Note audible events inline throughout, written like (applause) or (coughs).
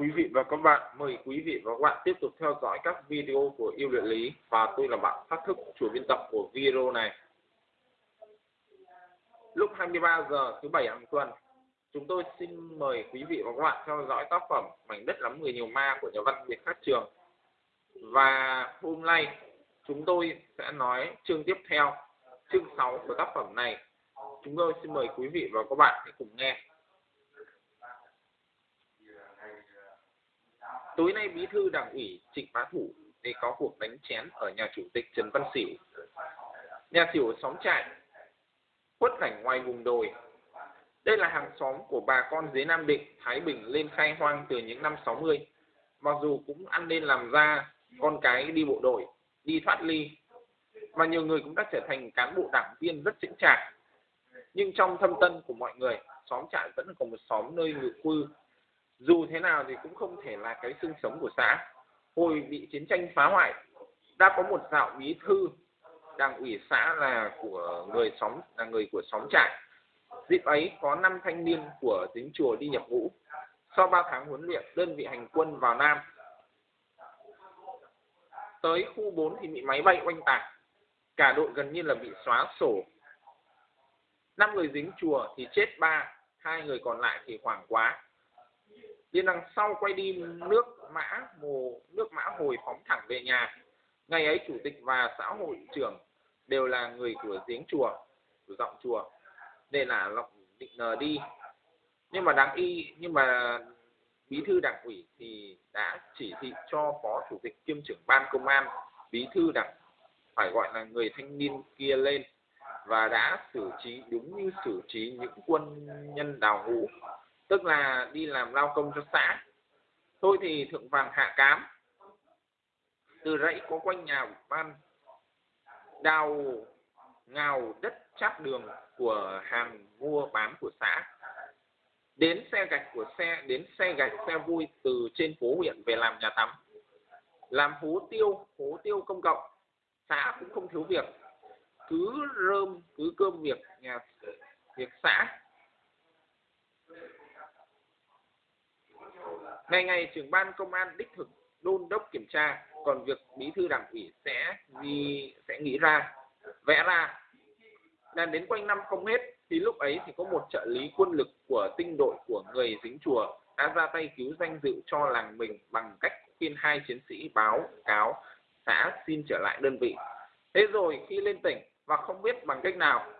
quý vị và các bạn. Mời quý vị và các bạn tiếp tục theo dõi các video của Yêu Luyện Lý và tôi là bạn phát thức chủ biên tập của video này. Lúc 23 giờ thứ bảy hàng tuần, chúng tôi xin mời quý vị và các bạn theo dõi tác phẩm Mảnh đất lắm người nhiều ma của nhà văn Việt Khắc Trường. Và hôm nay chúng tôi sẽ nói chương tiếp theo, chương 6 của tác phẩm này. Chúng tôi xin mời quý vị và các bạn hãy cùng nghe. Tối nay bí thư đảng ủy Trịnh Bá Thủ để có cuộc đánh chén ở nhà chủ tịch Trần Văn Xỉu. Nhà xỉu xóm trại, khuất cảnh ngoài vùng đồi. Đây là hàng xóm của bà con dưới Nam Định, Thái Bình lên khai hoang từ những năm 60. Mặc dù cũng ăn nên làm ra con cái đi bộ đội, đi thoát ly. Và nhiều người cũng đã trở thành cán bộ đảng viên rất chững chạc. Nhưng trong thâm tân của mọi người, xóm trại vẫn còn một xóm nơi ngự cư dù thế nào thì cũng không thể là cái xương sống của xã. Hồi bị chiến tranh phá hoại, đã có một dạo bí thư, đảng ủy xã là của người xóm, là người của xóm trại. Dịp ấy có năm thanh niên của dính chùa đi nhập ngũ. Sau ba tháng huấn luyện, đơn vị hành quân vào nam. Tới khu 4 thì bị máy bay oanh tạc. Cả đội gần như là bị xóa sổ. Năm người dính chùa thì chết ba, hai người còn lại thì hoảng quá. Liên đằng sau quay đi nước mã mồ nước mã hồi phóng thẳng về nhà. Ngày ấy chủ tịch và xã hội trưởng đều là người của giếng chùa, của giọng chùa. Để là lọc định nờ đi. Nhưng mà đáng y nhưng mà bí thư đảng ủy thì đã chỉ thị cho phó chủ tịch kiêm trưởng ban công an bí thư đảng phải gọi là người thanh niên kia lên và đã xử trí đúng như xử trí những quân nhân đào ngũ tức là đi làm lao công cho xã. Thôi thì thượng vàng hạ cám. Từ rẫy có quanh nhà ban, đào, ngào đất chát đường của hàng mua bán của xã. Đến xe gạch của xe, đến xe gạch xe vui từ trên phố huyện về làm nhà tắm. Làm hố tiêu hố tiêu công cộng. Xã cũng không thiếu việc. Cứ rơm, cứ cơm việc, nhà, việc xã. Ngày ngày trưởng ban công an đích thực đôn đốc kiểm tra, còn việc bí thư đảng ủy sẽ gì sẽ nghĩ ra, vẽ ra. Là đến quanh năm không hết, thì lúc ấy thì có một trợ lý quân lực của tinh đội của người dính chùa đã ra tay cứu danh dự cho làng mình bằng cách khuyên hai chiến sĩ báo, cáo, xã xin trở lại đơn vị. Thế rồi khi lên tỉnh và không biết bằng cách nào,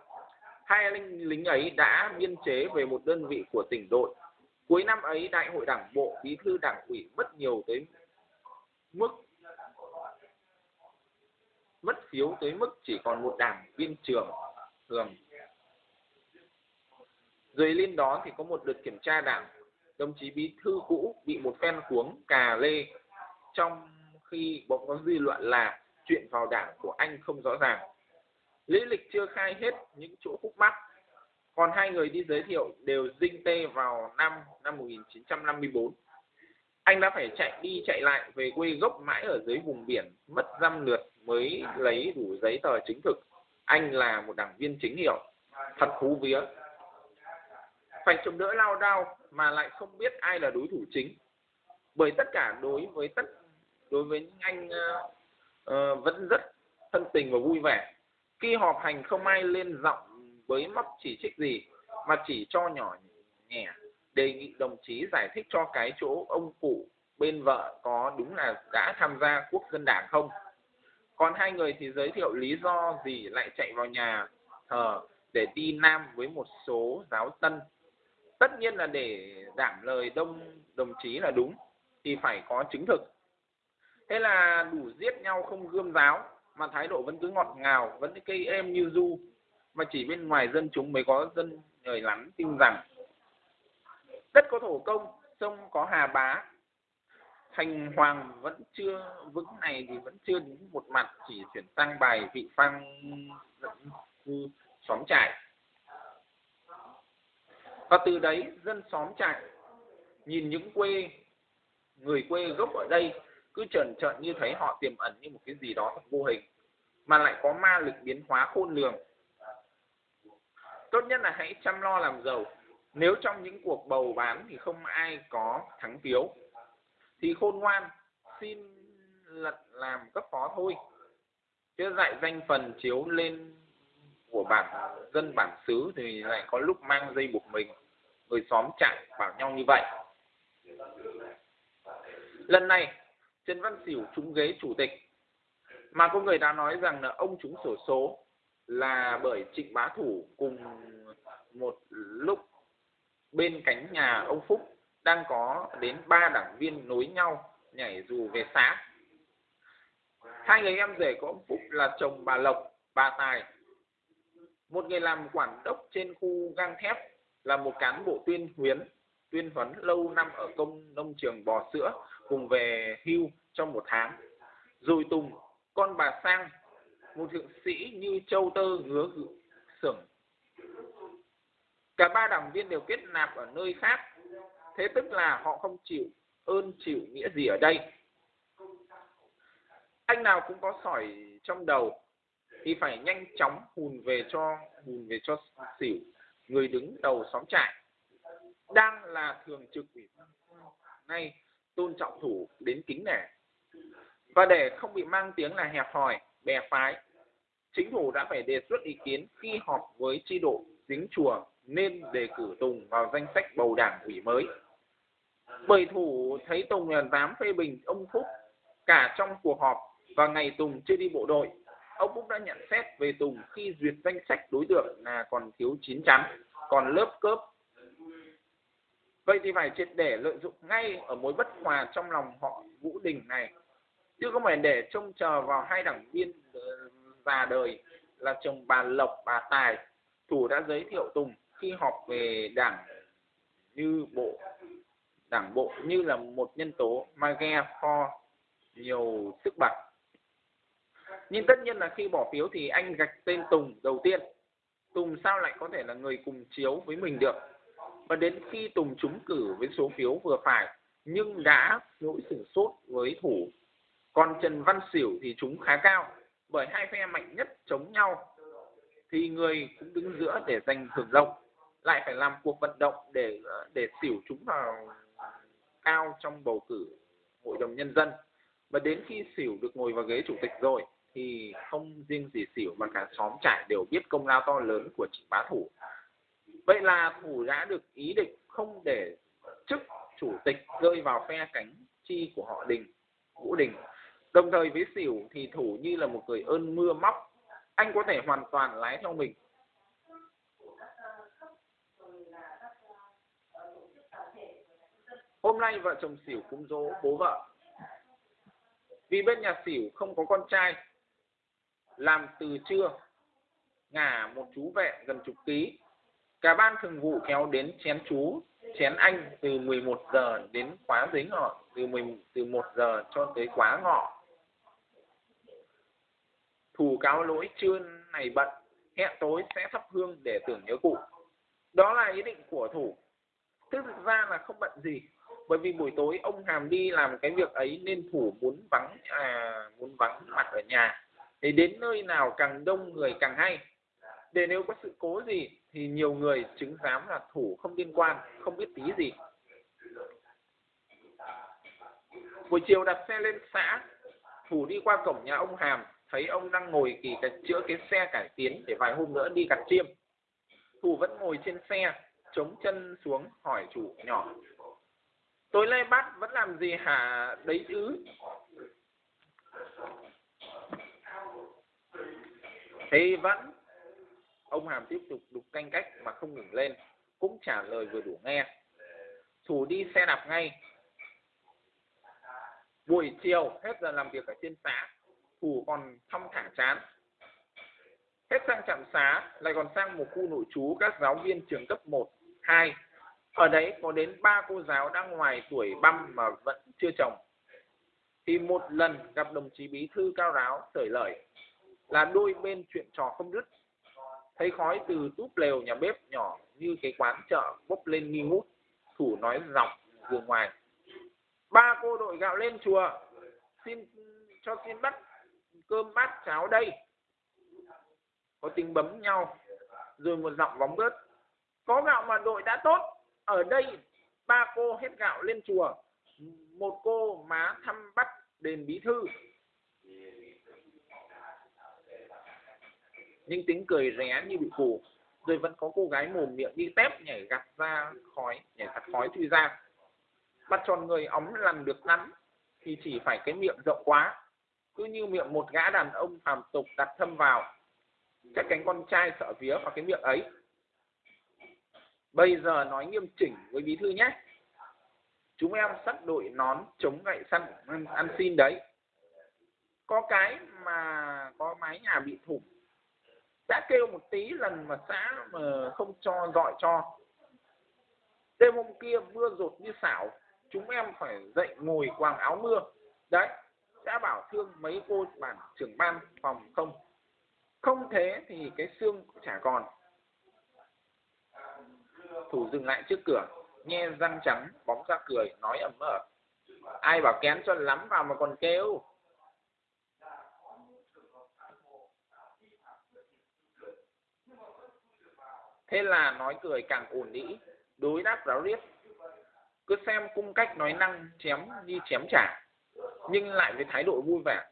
hai lính lính ấy đã biên chế về một đơn vị của tỉnh đội Cuối năm ấy, Đại hội Đảng bộ, Bí thư Đảng ủy mất nhiều tới mức mất phiếu tới mức chỉ còn một đảng viên trường thường. Rồi lên đó thì có một đợt kiểm tra đảng, đồng chí bí thư cũ bị một phen cuống cà lê trong khi bỗng có dư luận là chuyện vào đảng của anh không rõ ràng. Lý lịch chưa khai hết những chỗ khúc mắc còn hai người đi giới thiệu đều dinh tê vào năm năm 1954 anh đã phải chạy đi chạy lại về quê gốc mãi ở dưới vùng biển mất dăm lượt mới lấy đủ giấy tờ chính thực. Anh là một đảng viên chính hiệu thật thú vía. Phải chống đỡ lao đao mà lại không biết ai là đối thủ chính. Bởi tất cả đối với tất đối với những anh uh, uh, vẫn rất thân tình và vui vẻ. Khi họp hành không ai lên giọng với mắc chỉ trích gì, mà chỉ cho nhỏ nhẹ. Đề nghị đồng chí giải thích cho cái chỗ ông cụ bên vợ có đúng là đã tham gia quốc dân đảng không? Còn hai người thì giới thiệu lý do gì lại chạy vào nhà thờ để đi nam với một số giáo tân tất nhiên là để đảm lời đông, đồng chí là đúng, thì phải có chứng thực. Thế là đủ giết nhau không gươm giáo, mà thái độ vẫn cứ ngọt ngào, vẫn cây êm như du mà chỉ bên ngoài dân chúng mới có dân người lắm tin rằng đất có thổ công, sông có hà bá. Thành hoàng vẫn chưa vững này thì vẫn chưa đến một mặt, chỉ chuyển sang bài vị phang cư xóm trại. Và từ đấy dân xóm trại nhìn những quê, người quê gốc ở đây cứ trần trợn như thấy họ tiềm ẩn như một cái gì đó thật vô hình, mà lại có ma lực biến hóa khôn lường tốt nhất là hãy chăm lo làm giàu. Nếu trong những cuộc bầu bán thì không ai có thắng phiếu. Thì khôn ngoan, xin lật làm cấp phó thôi. Chứ dạy danh phần chiếu lên của bản dân bản xứ thì lại có lúc mang dây buộc mình. Người xóm chạy bảo nhau như vậy. Lần này, trần văn xỉu trúng ghế chủ tịch. Mà có người đã nói rằng là ông trúng sổ số là bởi trịnh bá thủ cùng một lúc bên cánh nhà ông phúc đang có đến ba đảng viên nối nhau nhảy dù về xã. hai người em rể của ông phúc là chồng bà lộc, bà tài một người làm quản đốc trên khu gang thép là một cán bộ tuyên huyến tuyên huấn lâu năm ở công nông trường bò sữa, cùng về hưu trong một tháng rồi tùng, con bà sang một thượng sĩ như châu tơ ngứa sưởng cả ba đảng viên đều kết nạp ở nơi khác, thế tức là họ không chịu ơn chịu nghĩa gì ở đây. Anh nào cũng có sỏi trong đầu, thì phải nhanh chóng hùn về cho, hùn về cho xỉu, người đứng đầu xóm trại. Đang là thường trực ủy nay, tôn trọng thủ đến kính nể. Và để không bị mang tiếng là hẹp hòi bè phái chính phủ đã phải đề xuất ý kiến khi họp với tri độ dính chùa nên đề cử Tùng vào danh sách bầu đảng ủy mới. Bởi thủ thấy Tùng là dám phê bình ông Phúc cả trong cuộc họp và ngày Tùng chưa đi bộ đội, ông Phúc đã nhận xét về Tùng khi duyệt danh sách đối tượng là còn thiếu chín chắn, còn lớp cớp. Vậy thì phải triệt để lợi dụng ngay ở mối bất hòa trong lòng họ Vũ Đình này, chứ không phải để trông chờ vào hai đảng viên ờ, già đời là chồng bà Lộc, bà Tài. Thủ đã giới thiệu Tùng khi họp về đảng như bộ đảng bộ như là một nhân tố mang kho nhiều sức bật nhưng tất nhiên là khi bỏ phiếu thì anh gạch tên Tùng đầu tiên. Tùng sao lại có thể là người cùng chiếu với mình được? Và đến khi Tùng trúng cử với số phiếu vừa phải nhưng đã nỗi sửng sốt với thủ còn Trần Văn Xỉu thì chúng khá cao, bởi hai phe mạnh nhất chống nhau thì người cũng đứng giữa để giành hưởng lộc lại phải làm cuộc vận động để ờ, để xỉu chúng vào cao trong bầu cử hội đồng nhân dân. Và đến khi xỉu được ngồi vào ghế chủ tịch rồi thì không riêng gì xỉu mà cả xóm trải đều biết công lao to lớn của chị bá thủ. Vậy là thủ đã được ý định không để chức chủ tịch rơi vào phe cánh chi của họ đình, vũ đình đồng thời với xỉu thì thủ như là một người ơn mưa móc anh có thể hoàn toàn lái theo mình Hôm nay vợ chồng xỉu cúng dỗ bố vợ. Vì bên nhà xỉu không có con trai, làm từ trưa, ngả một chú vệ gần chục ký. Cả ban thường vụ kéo đến chén chú, chén anh từ 11 giờ đến khóa dính ngọ, từ 10, từ 1 giờ cho tới quá ngọ. Thù cáo lỗi trưa này bận, hẹn tối sẽ thắp hương để tưởng nhớ cụ. Đó là ý định của thủ. Thực ra là không bận gì, bởi vì buổi tối ông hàm đi làm cái việc ấy nên thủ muốn vắng à muốn vắng mặt ở nhà để đến nơi nào càng đông người càng hay để nếu có sự cố gì thì nhiều người chứng giám là thủ không liên quan không biết tí gì buổi chiều đặt xe lên xã thủ đi qua cổng nhà ông hàm thấy ông đang ngồi kỳ cái, chữa cái xe cải tiến để vài hôm nữa đi gặt chiêm. Thủ vẫn ngồi trên xe, chống chân xuống, hỏi chủ nhỏ. Tối nay bác vẫn làm gì hả? Đấy chứ. Thì vẫn. Ông hàm tiếp tục đục canh cách mà không ngừng lên, cũng trả lời vừa đủ nghe. Thủ đi xe đạp ngay. Buổi chiều, hết giờ làm việc ở trên xã thủ còn thong thả chán. Hết sang trạm xá lại còn sang một khu nội trú các giáo viên trường cấp 1, 2 ở đấy có đến ba cô giáo đang ngoài tuổi băm mà vẫn chưa chồng thì một lần gặp đồng chí bí thư cao ráo sởi lời là đôi bên chuyện trò không dứt thấy khói từ túp lều nhà bếp nhỏ như cái quán chợ bốc lên nghi ngút thủ nói giọng vừa ngoài. Ba cô đội gạo lên chùa xin cho xin bắt cơm bát cháo đây. Có tiếng bấm nhau, rồi một giọng bóng bớt. Có gạo mà đội đã tốt, ở đây ba cô hết gạo lên chùa. Một cô má thăm bắt đền bí thư. Nhưng tính cười ré như bị phù, rồi vẫn có cô gái mồm miệng đi tép nhảy gặt ra khói, nhảy gặt khói chui ra. Bắt tròn người ống làm được lắm, thì chỉ phải cái miệng rộng quá cứ như miệng một gã đàn ông phàm tục đặt thâm vào chắc cánh con trai sợ vía vào cái miệng ấy. Bây giờ nói nghiêm chỉnh với bí thư nhé. Chúng em sắp đội nón chống gậy săn ăn, ăn xin đấy. Có cái mà có mái nhà bị thủng. Đã kêu một tí lần mà xã mà không cho dọi cho. Đêm hôm kia mưa rột như xảo chúng em phải dậy ngồi quàng áo mưa. Đấy đã bảo thương mấy cô bản trưởng ban phòng không? Không thế thì cái xương chả còn. Thủ dừng lại trước cửa nghe răng trắng, bóng ra cười, nói ẩm ở ai bảo kén cho lắm vào mà còn kêu. Thế là nói cười càng ổn đĩ đối đáp ráo riết. Cứ xem cung cách nói năng chém như chém trả nhưng lại với thái độ vui vẻ.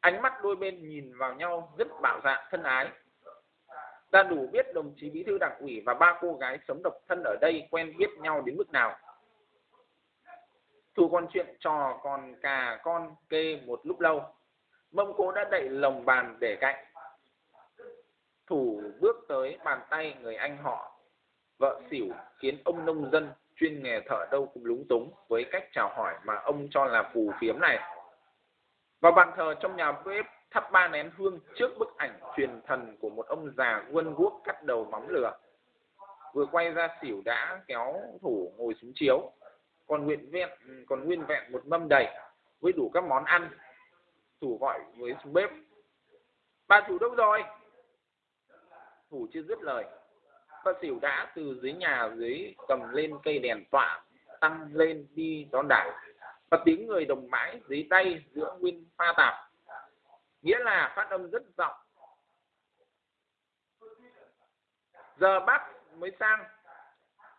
Ánh mắt đôi bên nhìn vào nhau rất bạo dạn thân ái. Ta đủ biết đồng chí bí thư đảng ủy và ba cô gái sống độc thân ở đây quen biết nhau đến mức nào. Thu con chuyện trò còn cà con kê một lúc lâu. Mông cố đã đậy lồng bàn để cạnh. Thủ bước tới bàn tay người anh họ, vợ xỉu khiến ông nông dân chuyên nghề thợ đâu cũng lúng túng với cách chào hỏi mà ông cho là phù phiếm này. Vào bàn thờ trong nhà bếp thắp ba nén hương trước bức ảnh truyền thần của một ông già quân guốc cắt đầu móng lửa. Vừa quay ra xỉu đã kéo thủ ngồi xuống chiếu, còn nguyện vẹn, còn nguyên vẹn một mâm đầy với đủ các món ăn. Thủ gọi với xuống bếp, bà chủ đâu rồi? Thủ chưa dứt lời bà xỉu đã từ dưới nhà dưới cầm lên cây đèn tọa tăng lên đi đón đảo. Và tiếng người đồng mãi dưới tay giữa nguyên pha tạp. Nghĩa là phát âm rất rộng giờ bác mới sang.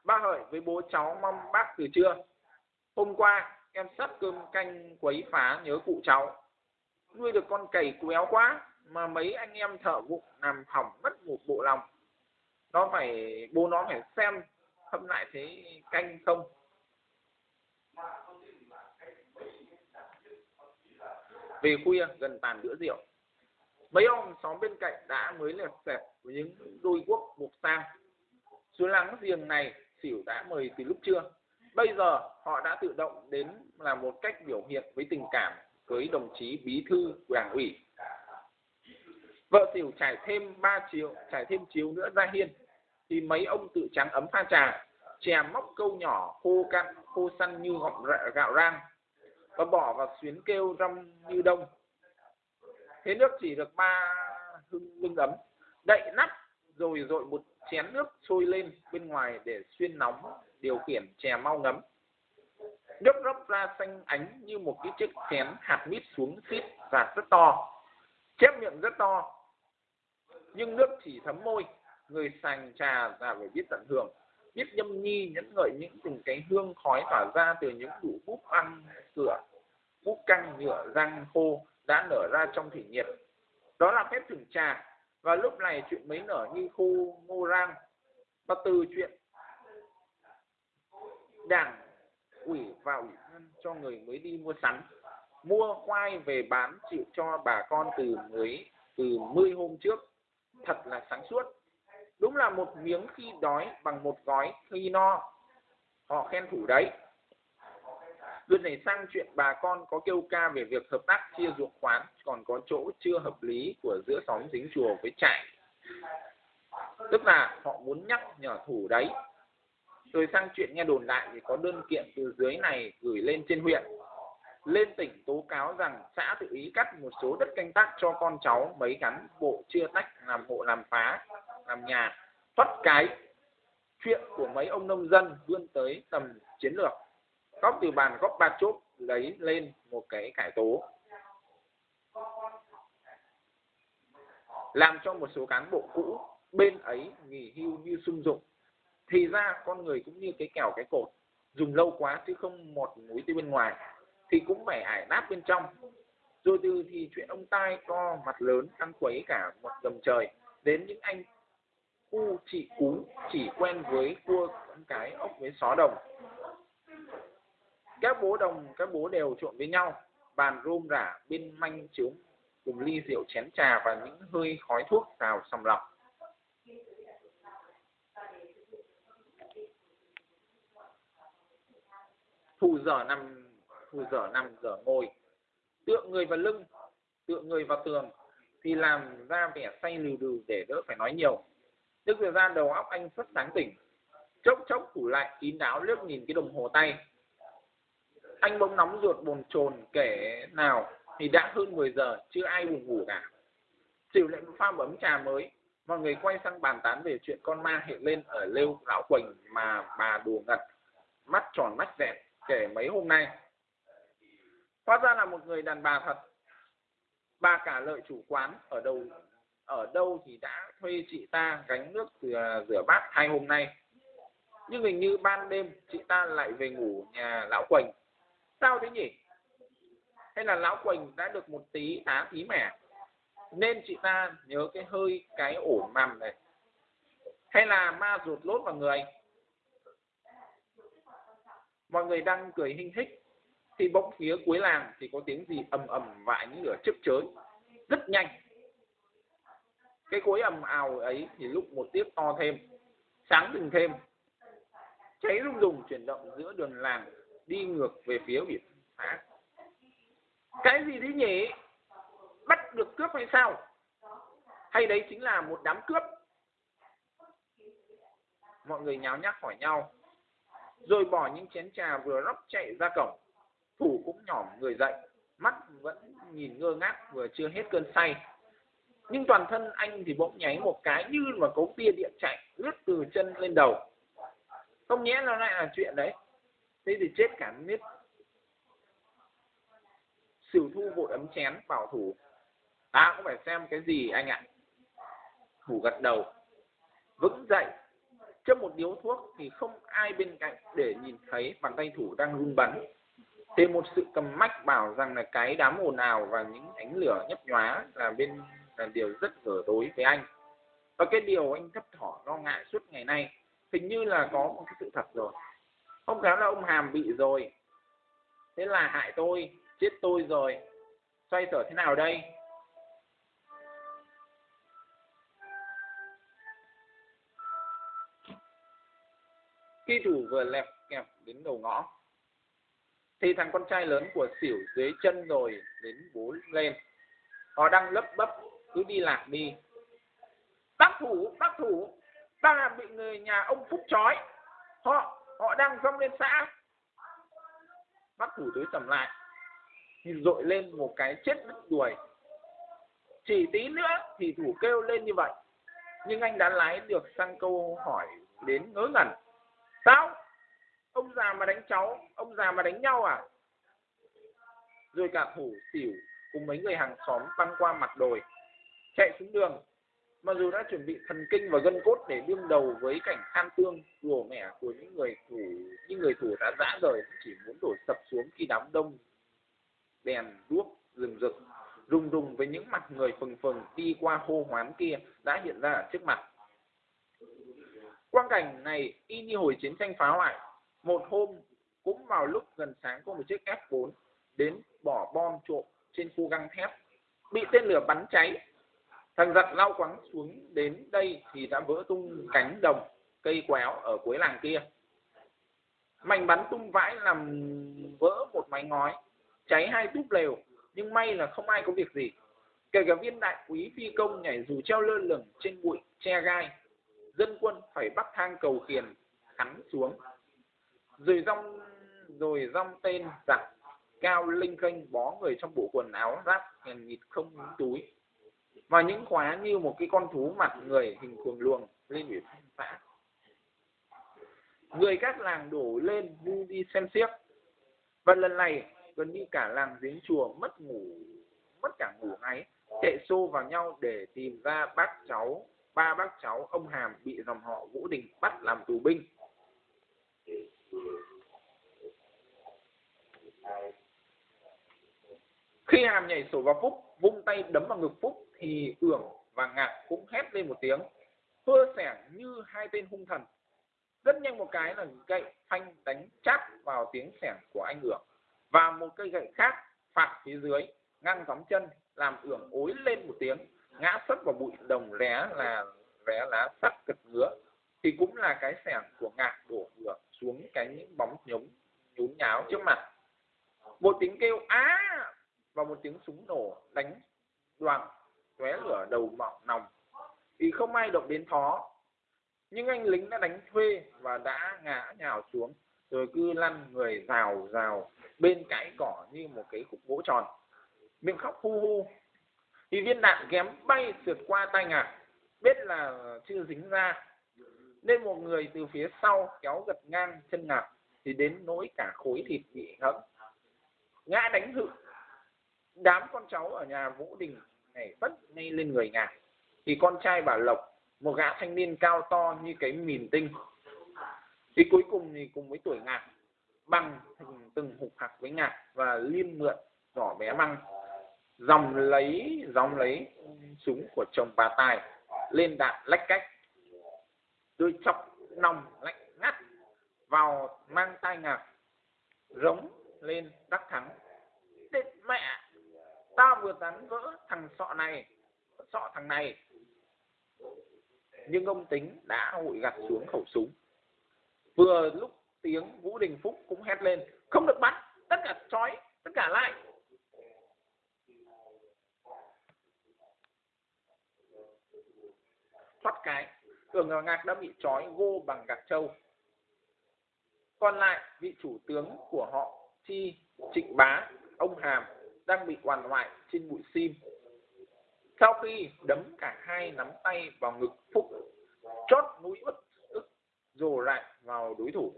Ba hỏi với bố cháu mong bác từ trưa. Hôm qua em sắp cơm canh quấy phá nhớ cụ cháu. Nuôi được con cầy quéo quá mà mấy anh em thợ vụng làm hỏng mất một bộ lòng nó phải, bố nó phải xem hâm lại thế canh không? Về khuya, gần tàn bữa rượu. Mấy ông xóm bên cạnh đã mới lẹt xẹp với những đôi guốc buộc sang xuống lắng giềng này, xỉu đã mời từ lúc trưa. Bây giờ, họ đã tự động đến là một cách biểu hiện với tình cảm với đồng chí bí thư đảng ủy vợ xỉu trải thêm 3 chiếu trải thêm chiếu nữa ra hiên. Thì mấy ông tự trắng ấm pha trà, chè móc câu nhỏ, khô cặn khô săn như gọng gạo rang, và bỏ vào xuyến kêu rong như đông. Thế nước chỉ được ba hưng lưng ấm, đậy nắp, rồi dội một chén nước sôi lên bên ngoài để xuyên nóng, điều khiển chè mau ngấm. Nước róc ra xanh ánh như một cái chiếc chén hạt mít xuống xít và rất to, chép miệng rất to nhưng nước chỉ thấm môi, người sành trà là phải biết tận hưởng. Biết nhâm nhi, nhẫn ngợi những từng cái hương khói tỏa ra từ những đủ búp ăn cửa búp căng nhựa răng khô đã nở ra trong thủy nhiệt. Đó là phép thưởng trà. Và lúc này chuyện mới nở như khu ngô rang. Và từ chuyện đảng ủy và ủy ban cho người mới đi mua sắn mua khoai về bán chịu cho bà con từ mới, từ mươi hôm trước thật là sáng suốt đúng là một miếng khi đói bằng một gói khi no họ khen thủ đấy Lần này sang chuyện bà con có kêu ca về việc hợp tác chia ruộng khoán, còn có chỗ chưa hợp lý của giữa xóm dính chùa với trại. Tức là họ muốn nhắc nhở thủ đấy. Rồi sang chuyện nghe đồn lại thì có đơn kiện từ dưới này gửi lên trên huyện. Lên tỉnh tố cáo rằng xã tự ý cắt một số đất canh tác cho con cháu mấy cán bộ chia tách làm hộ làm phá, làm nhà, thoát cái. Chuyện của mấy ông nông dân vươn tới tầm chiến lược. Góc từ bàn góc ba chốt lấy lên một cái cải tố. Làm cho một số cán bộ cũ bên ấy nghỉ hưu như sung dụng. Thì ra con người cũng như cái kèo cái cột dùng lâu quá chứ không một mũi từ bên ngoài thì cũng phải ải nát bên trong. Rồi từ thì chuyện ông tai to mặt lớn ăn quấy cả một gầm trời. Đến những anh cu chị cú chỉ quen với cua con cái ốc với xó đồng. Các bố đồng, các bố đều trộn với nhau, bàn rôm rả bên manh chiếu, cùng ly rượu chén trà và những hơi khói thuốc vào sòng lọc. Thù dở nằm thù dở nằm dở ngồi. Tựa người vào lưng, tựa người vào tường, thì làm ra vẻ say lừ đừ để đỡ phải nói nhiều. Tức thời gian đầu óc anh rất sáng tỉnh, chốc chốc thủ lại kín đáo liếc nhìn cái đồng hồ tay. Anh bỗng nóng ruột bồn chồn kể nào, thì đã hơn 10 giờ, chưa ai buồn ngủ cả. Chịu lệnh pha bấm trà mới, mọi người quay sang bàn tán về chuyện con ma hiện lên ở lêu lão quỳnh mà bà đùa ngật mắt tròn mắt dẹt kể mấy hôm nay hóa ra là một người đàn bà thật. Bà cả lợi chủ quán ở đâu ở đâu thì đã thuê chị ta gánh nước rửa, rửa bát hai hôm nay. Nhưng hình như ban đêm chị ta lại về ngủ nhà lão quỳnh. Sao thế nhỉ? Hay là lão quỳnh đã được một tí tá tí mẻ? Nên chị ta nhớ cái hơi cái ổ mầm này. Hay là ma ruột lốt vào người? Mọi người đang cười hinh hích thì bỗng phía cuối làng thì có tiếng gì ầm ầm và ánh lửa chớp chới. Rất nhanh. Cái cối ầm ào ấy thì lúc một tiếp to thêm, sáng từng thêm. Cháy rung rùng chuyển động giữa đường làng, đi ngược về phía biển phá cái gì thế nhỉ? Bắt được cướp hay sao? Hay đấy chính là một đám cướp? Mọi người nháo nhác hỏi nhau, rồi bỏ những chén trà vừa rót chạy ra cổng thủ cũng nhỏm người dậy, mắt vẫn nhìn ngơ ngác vừa chưa hết cơn say. Nhưng toàn thân anh thì bỗng nháy một cái như mà cấu tia điện chạy lướt từ chân lên đầu. Không nhẽ nó lại là chuyện đấy. Thế thì chết cả miết. Sửu thu vội ấm chén, bảo thủ, ta cũng phải xem cái gì anh ạ? Thủ gật đầu, vững dậy. Châm một điếu thuốc thì không ai bên cạnh để nhìn thấy bàn tay thủ đang run bắn thêm một sự cầm mách bảo rằng là cái đám ồn ào và những ánh lửa nhấp nhóa là bên, là điều rất dở tối với anh. Và cái điều anh thấp thỏ lo ngại suốt ngày nay, hình như là có một cái sự thật rồi. Không khéo là ông hàm bị rồi. Thế là hại tôi, chết tôi rồi. Xoay sở thế nào đây? Khi thủ vừa lẹp kẹp đến đầu ngõ thì thằng con trai lớn của xỉu dưới chân rồi đến bố lên. Họ đang lấp bấp, cứ đi lạc đi. Bác thủ bác thủ, ta là bị người nhà ông phúc trói. Họ họ đang dông lên xã. Bác thủ tối sầm lại, thì dội lên một cái chết đứt đuổi. Chỉ tí nữa thì thủ kêu lên như vậy. Nhưng anh đã lái được sang câu hỏi đến ngớ ngẩn. Sao? Ông già mà đánh cháu, ông già mà đánh nhau à? Rồi cả thủ xỉu cùng mấy người hàng xóm băng qua mặt đồi, chạy xuống đường. Mặc dù đã chuẩn bị thần kinh và gân cốt để đương đầu với cảnh khan tương rùa mẻ của những người thủ, những người thủ đã dã rời, chỉ muốn đổ sập xuống khi đám đông đèn đuốc rừng rực. Rùng rùng với những mặt người phừng phừng đi qua hô hoán kia đã hiện ra ở trước mặt. Quang cảnh này y như hồi chiến tranh phá hoại một hôm, cũng vào lúc gần sáng có một chiếc F4 đến bỏ bom trộm trên khu găng thép. Bị tên lửa bắn cháy. Thằng giặc lao quắng xuống đến đây thì đã vỡ tung cánh đồng, cây quéo ở cuối làng kia. Mảnh bắn tung vãi làm vỡ một mái ngói, cháy hai túp lều, nhưng may là không ai có việc gì. Kể cả viên đại quý phi công nhảy dù treo lơ lửng trên bụi che gai, dân quân phải bắt thang cầu khiền, hắn xuống rồi rong rồi rong tên giặc, cao, linh kênh bó người trong bộ quần áo giáp, hèn nhịt không túi. Và những khóa như một cái con thú mặt người hình cuồng luồng lên ủy thanh phả người các làng đổ lên vu đi xem xiếc. Và lần này, gần như cả làng giếng chùa mất ngủ, mất cả ngủ ngáy, chạy xô vào nhau để tìm ra bác cháu, ba bác cháu ông Hàm bị dòng họ Vũ Đình bắt làm tù binh. Khi Hàm nhảy sổ vào Phúc, vung tay đấm vào ngực Phúc thì Ưởng và Ngạc cũng hét lên một tiếng, hưa sẻ như hai tên hung thần. Rất nhanh một cái là gậy phanh đánh chát vào tiếng sẻ của anh Ưởng. Và một cây gậy khác phạt phía dưới ngăn gióng chân làm Ưởng ối lên một tiếng. Ngã sấp vào bụi đồng ré là ré lá sắt cực ngứa thì cũng là cái sẻng của ngạc đổ ngược xuống cái những bóng nhúng, nhún nháo trước mặt. Một tiếng kêu á và một tiếng súng nổ đánh đoàn tóe lửa đầu mỏng nòng. Thì không ai động đến thó, nhưng anh lính đã đánh thuê và đã ngã nhào xuống, rồi cứ lăn người rào rào bên cãi cỏ như một cái cục gỗ tròn. Miệng khóc hu hu. Thì viên đạn kém bay sượt qua tay ngạc, biết là chưa dính ra nên một người từ phía sau kéo gật ngang chân nạp thì đến nỗi cả khối thịt bị hẫng. Ngã đánh hự. Đám con cháu ở nhà vũ đình này vất ngay lên người ngài thì con trai bà lộc, một gã thanh niên cao to như cái mìn tinh. Thì cuối cùng thì cùng với tuổi ngạc bằng thành từng hục hạc với ngạc và liên mượn nhỏ bé băng. Dòng lấy dòng lấy súng của chồng bà tài lên đạn lách cách tôi chọc nòng lạnh ngắt vào mang tai ngạc, rống lên đắc thắng. Tết mẹ tao vừa tán vỡ thằng sọ này, sọ thằng này. Nhưng ông tính đã hội gặt xuống khẩu súng. Vừa lúc tiếng vũ đình phúc cũng hét lên, không được bắt tất cả trói, tất cả lại. Thoát cái cường ngào ngạc đã bị trói gô bằng gạc trâu. Còn lại, vị chủ tướng của họ, chi trịnh bá, ông hàm, đang bị hoàn hoại trên bụi sim. Sau khi đấm cả hai nắm tay vào ngực phúc, chót mũi ức ức rồ lại vào đối thủ,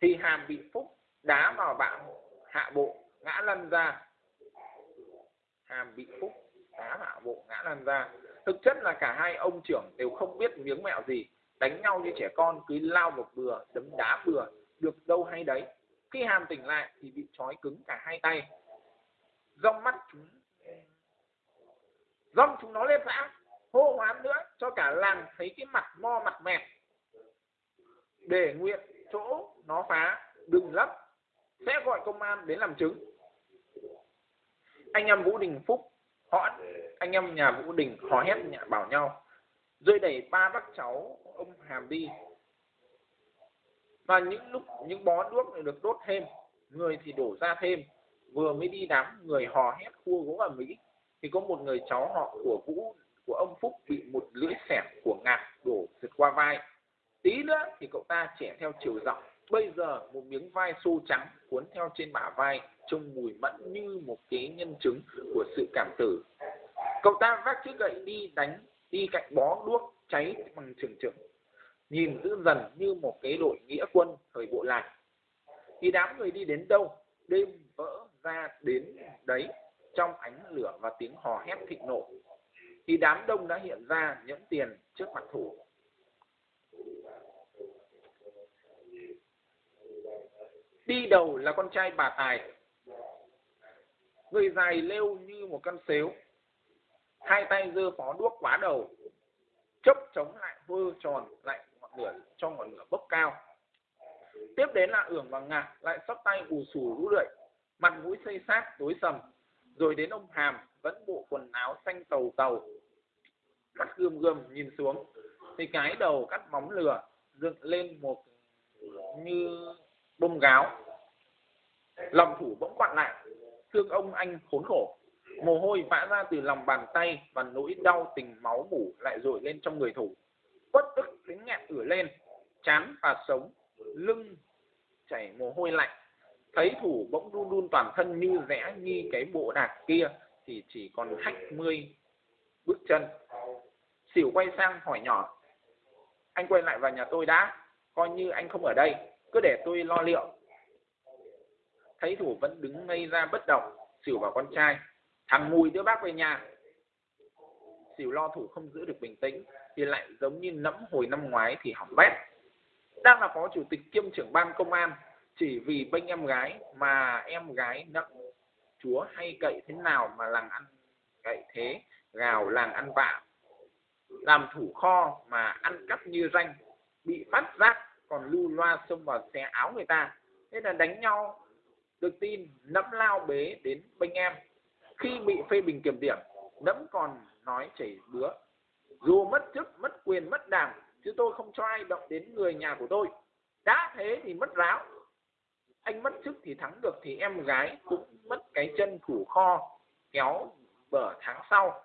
thì hàm bị phúc đá vào bạn hạ bộ ngã lăn ra. Hàm bị phúc đá hạ bộ ngã lăn ra thực chất là cả hai ông trưởng đều không biết miếng mẹo gì. Đánh nhau như trẻ con, cứ lao một bừa, đấm đá bừa, được đâu hay đấy. Khi hàm tỉnh lại thì bị trói cứng cả hai tay. Rong mắt chúng rong chúng nó lên vã hô hoán nữa, cho cả làng thấy cái mặt mo, mặt mẹt. Để nguyện chỗ nó phá, đừng lấp, sẽ gọi công an đến làm chứng. Anh em vũ đình phúc họ, anh em nhà vũ đình hò hét nhà bảo nhau, rơi đẩy ba bác cháu, ông hàm đi và những lúc, những bó đuốc được đốt thêm, người thì đổ ra thêm, vừa mới đi đám người hò hét khua gỗ ở mỹ thì có một người cháu họ của vũ, của ông phúc bị một lưỡi xẻng của ngạc đổ vượt qua vai. Tí nữa thì cậu ta trẻ theo chiều dọc, bây giờ một miếng vai xô trắng cuốn theo trên bả vai trông mùi mẫn như một cái nhân chứng của sự cảm tử. Cậu ta vác chiếc gậy đi đánh, đi cạnh bó đuốc cháy bằng trường trưởng. Nhìn dữ dần như một cái đội nghĩa quân thời bộ lạc. Thì đám người đi đến đâu? Đêm vỡ ra đến đấy, trong ánh lửa và tiếng hò hét thịnh nộ. Thì đám đông đã hiện ra nhẫn tiền trước mặt thủ. Đi đầu là con trai bà tài người dài lêu như một con xếu. Hai tay giơ phó đuốc quá đầu. Chốc chống lại vơ tròn, lại ngọn lửa cho ngọn lửa bốc cao. Tiếp đến là ưởng và ngạc, lại sóc tay ù sù rũ rượi mặt mũi xây xác tối sầm. Rồi đến ông hàm, vẫn bộ quần áo xanh tàu tàu. Mắt gươm gươm nhìn xuống, thì cái đầu cắt móng lửa, dựng lên một như bông gáo. Lòng thủ bỗng quặn lại thương ông anh khốn khổ. Mồ hôi vã ra từ lòng bàn tay và nỗi đau tình máu mủ lại dội lên trong người thủ. Bất ức đến nghẹn ửa lên, chán và sống, lưng chảy mồ hôi lạnh. Thấy thủ bỗng run run toàn thân như rẽ như cái bộ đạc kia thì chỉ còn hách mươi bước chân. Xỉu quay sang hỏi nhỏ, anh quay lại vào nhà tôi đã, coi như anh không ở đây, cứ để tôi lo liệu thấy thủ vẫn đứng ngây ra bất động, xỉu vào con trai. Thằng mùi đưa bác về nhà. Xỉu lo thủ không giữ được bình tĩnh, thì lại giống như nẫm hồi năm ngoái thì hỏng bét. Đang là phó chủ tịch kiêm trưởng ban công an, chỉ vì bênh em gái mà em gái nặng chúa hay cậy thế nào mà làng ăn cậy thế, gào làng ăn vạ. Làm thủ kho mà ăn cắp như ranh, bị phát giác, còn lưu loa xông vào xé áo người ta. Thế là đánh nhau được tin nẫm lao bế đến bênh em. Khi bị phê bình kiểm điểm, nẫm còn nói chảy bứa. Dù mất chức, mất quyền, mất đảng, chứ tôi không cho ai động đến người nhà của tôi. Đã thế thì mất ráo. Anh mất chức thì thắng được thì em gái cũng mất cái chân thủ kho, kéo bở tháng sau.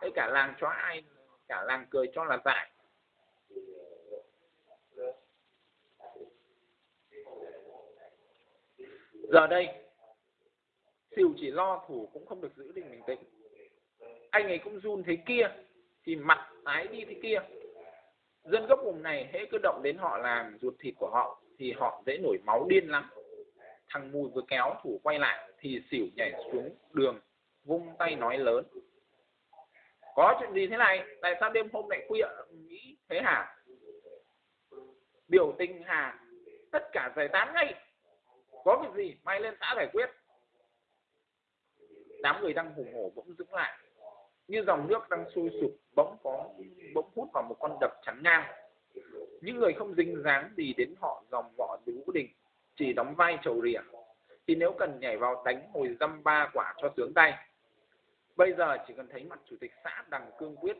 Thế cả làng cho ai, cả làng cười cho là dại giờ đây, xỉu chỉ lo thủ cũng không được giữ định bình tĩnh. Anh ấy cũng run thế kia, thì mặt tái đi thế kia. Dân gốc vùng này hễ cứ động đến họ làm ruột thịt của họ, thì họ dễ nổi máu điên lắm. Thằng mùi vừa kéo thủ quay lại, thì xỉu nhảy xuống đường, vung tay nói lớn. Có chuyện gì thế này? Tại sao đêm hôm lại khuya? Nghĩ thế hả? Biểu tình hà tất cả giải tán ngay có việc gì, may lên xã giải quyết. Đám người đang hùng hổ bỗng dừng lại, như dòng nước đang sôi sụp bỗng có, bỗng hút vào một con đập chắn ngang. Những người không dính dáng gì đến họ dòng võ vũ đình, chỉ đóng vai trầu rìa. Thì nếu cần nhảy vào đánh hồi dăm ba quả cho sướng tay. Bây giờ chỉ cần thấy mặt chủ tịch xã đằng cương quyết,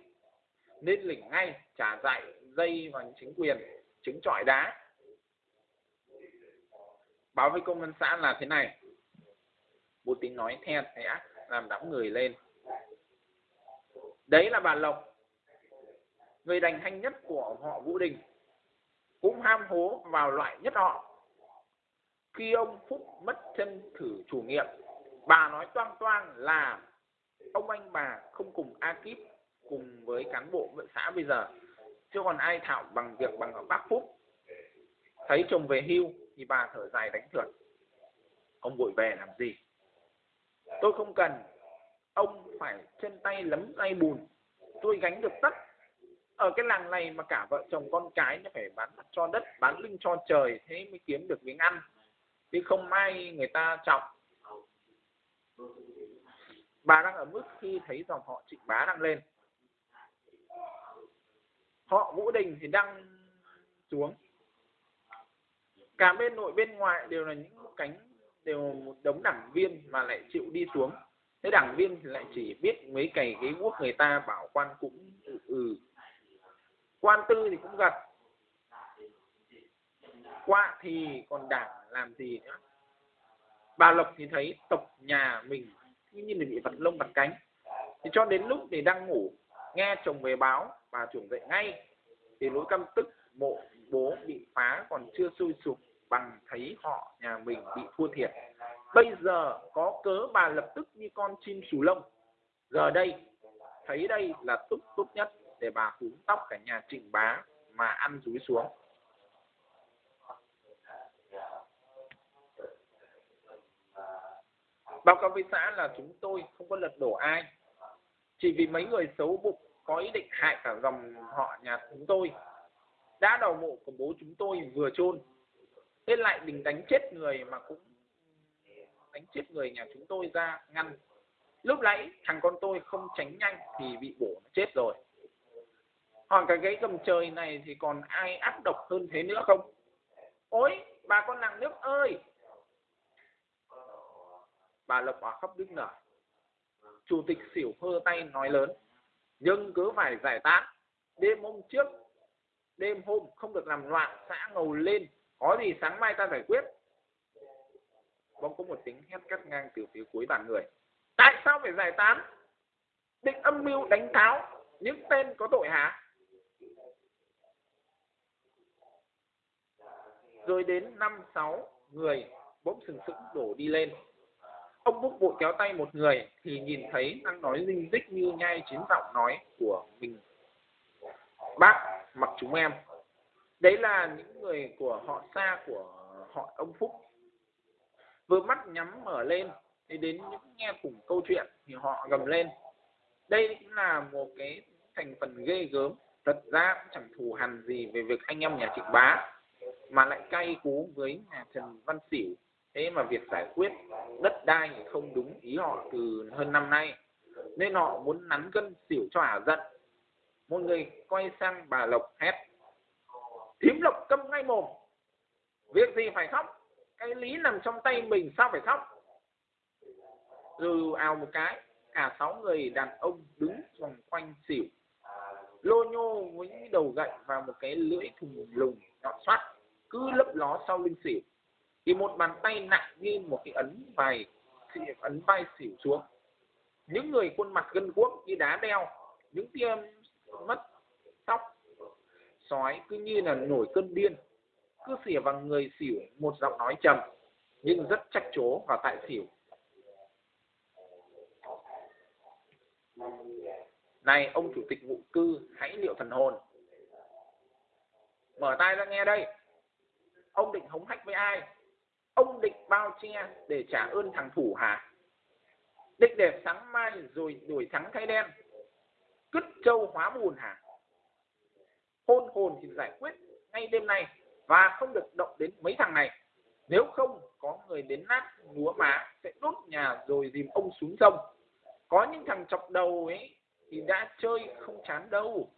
nên lỉnh ngay, trả dạy dây vào chính quyền chứng trọi đá báo với công an xã là thế này. Bố tính nói the thé làm đám người lên. Đấy là bà lộc, người đành hanh nhất của họ vũ đình. Cũng ham hố vào loại nhất họ. Khi ông phúc mất chân thử chủ nghiệm bà nói toang toang là ông anh bà không cùng a kíp cùng với cán bộ vệ xã bây giờ, chứ còn ai thạo bằng việc bằng ở bác phúc. Thấy chồng về hưu thì bà thở dài đánh thượt, ông vội về làm gì? Tôi không cần, ông phải chân tay lấm tay bùn, tôi gánh được tất. Ở cái làng này mà cả vợ chồng con cái nó phải bán cho đất, bán lưng cho trời, thế mới kiếm được miếng ăn. Chứ không ai người ta trọng bà đang ở mức khi thấy dòng họ trịnh bá đang lên. Họ vũ đình thì đang xuống cả bên nội bên ngoài đều là những cánh đều một đống đảng viên mà lại chịu đi xuống. Thế đảng viên thì lại chỉ biết mấy cày ghế quốc người ta bảo quan cũng ừ, ừ. Quan tư thì cũng gật qua thì còn đảng làm gì nữa? Bà lộc thì thấy tộc nhà mình như là bị vật lông vật cánh. Thì cho đến lúc thì đang ngủ nghe chồng về báo bà chuẩn dậy ngay. Thì nỗi căm tức mộ bố bị phá còn chưa sôi sục bằng thấy họ, nhà mình bị thua thiệt. Bây giờ có cớ bà lập tức như con chim sù lông. Giờ đây, thấy đây là túc tốt nhất để bà húm tóc cả nhà trịnh bá mà ăn rúi xuống. Báo cáo với xã là chúng tôi không có lật đổ ai. Chỉ vì mấy người xấu bụng có ý định hại cả dòng họ nhà chúng tôi. Đã đầu mộ của bố chúng tôi vừa chôn thế lại định đánh chết người mà cũng đánh chết người nhà chúng tôi ra ngăn. Lúc nãy thằng con tôi không tránh nhanh thì bị bổ nó chết rồi. Còn cái gáy cầm trời này thì còn ai ác độc hơn thế nữa không? Ôi, bà con nàng nước ơi! Bà lộc bà khóc đứt nở. Chủ tịch xỉu hơ tay nói lớn. Nhưng cứ phải giải tán. Đêm hôm trước, đêm hôm không được làm loạn, xã ngầu lên có gì sáng mai ta giải quyết. Bỗng có một tiếng hét cắt ngang từ phía cuối bàn người. Tại sao phải giải tán? Định âm mưu đánh tháo. Những tên có tội hả? Rồi đến năm sáu, người bỗng sừng sững đổ đi lên. Ông búc vội kéo tay một người thì nhìn thấy đang nói dinh dích như nhai chín giọng nói của mình. Bác, mặc chúng em đấy là những người của họ xa của họ ông phúc. Vừa mắt nhắm mở lên, thì đến những nghe cùng câu chuyện thì họ gầm lên. Đây cũng là một cái thành phần ghê gớm. Thật ra cũng chẳng thù hằn gì về việc anh em nhà trịnh bá, mà lại cay cú với nhà trần văn xỉu. Thế mà việc giải quyết đất đai thì không đúng ý họ từ hơn năm nay. Nên họ muốn nắn cân xỉu cho ả giận. Một người quay sang bà lộc hét thím lộc câm ngay mồm. Việc gì phải khóc? Cái lý nằm trong tay mình sao phải khóc? Rồi ào một cái, cả sáu người đàn ông đứng vòng quanh xỉu. Lô nhô với đầu gậy và một cái lưỡi thùng lùng nhọn xoắt cứ lấp ló sau lưng xỉu. Thì một bàn tay nặng như một cái ấn vai ấn vai xỉu xuống. Những người khuôn mặt gân guốc như đá đeo, những tia mất sói cứ như là nổi cơn điên, cứ xỉa vào người xỉu, một giọng nói trầm, nhưng rất trách chố và tại xỉu. Này, ông chủ tịch vụ cư, hãy liệu thần hồn. Mở tai ra nghe đây. Ông định hống hách với ai? Ông định bao che để trả ơn thằng thủ hả? Định để sáng mai rồi đuổi trắng thay đen. Cứt trâu hóa bùn hả? Hôn hồn thì giải quyết ngay đêm nay và không được động đến mấy thằng này. Nếu không có người đến nát núa má sẽ đốt nhà rồi dìm ông xuống sông. Có những thằng chọc đầu ấy thì đã chơi không chán đâu.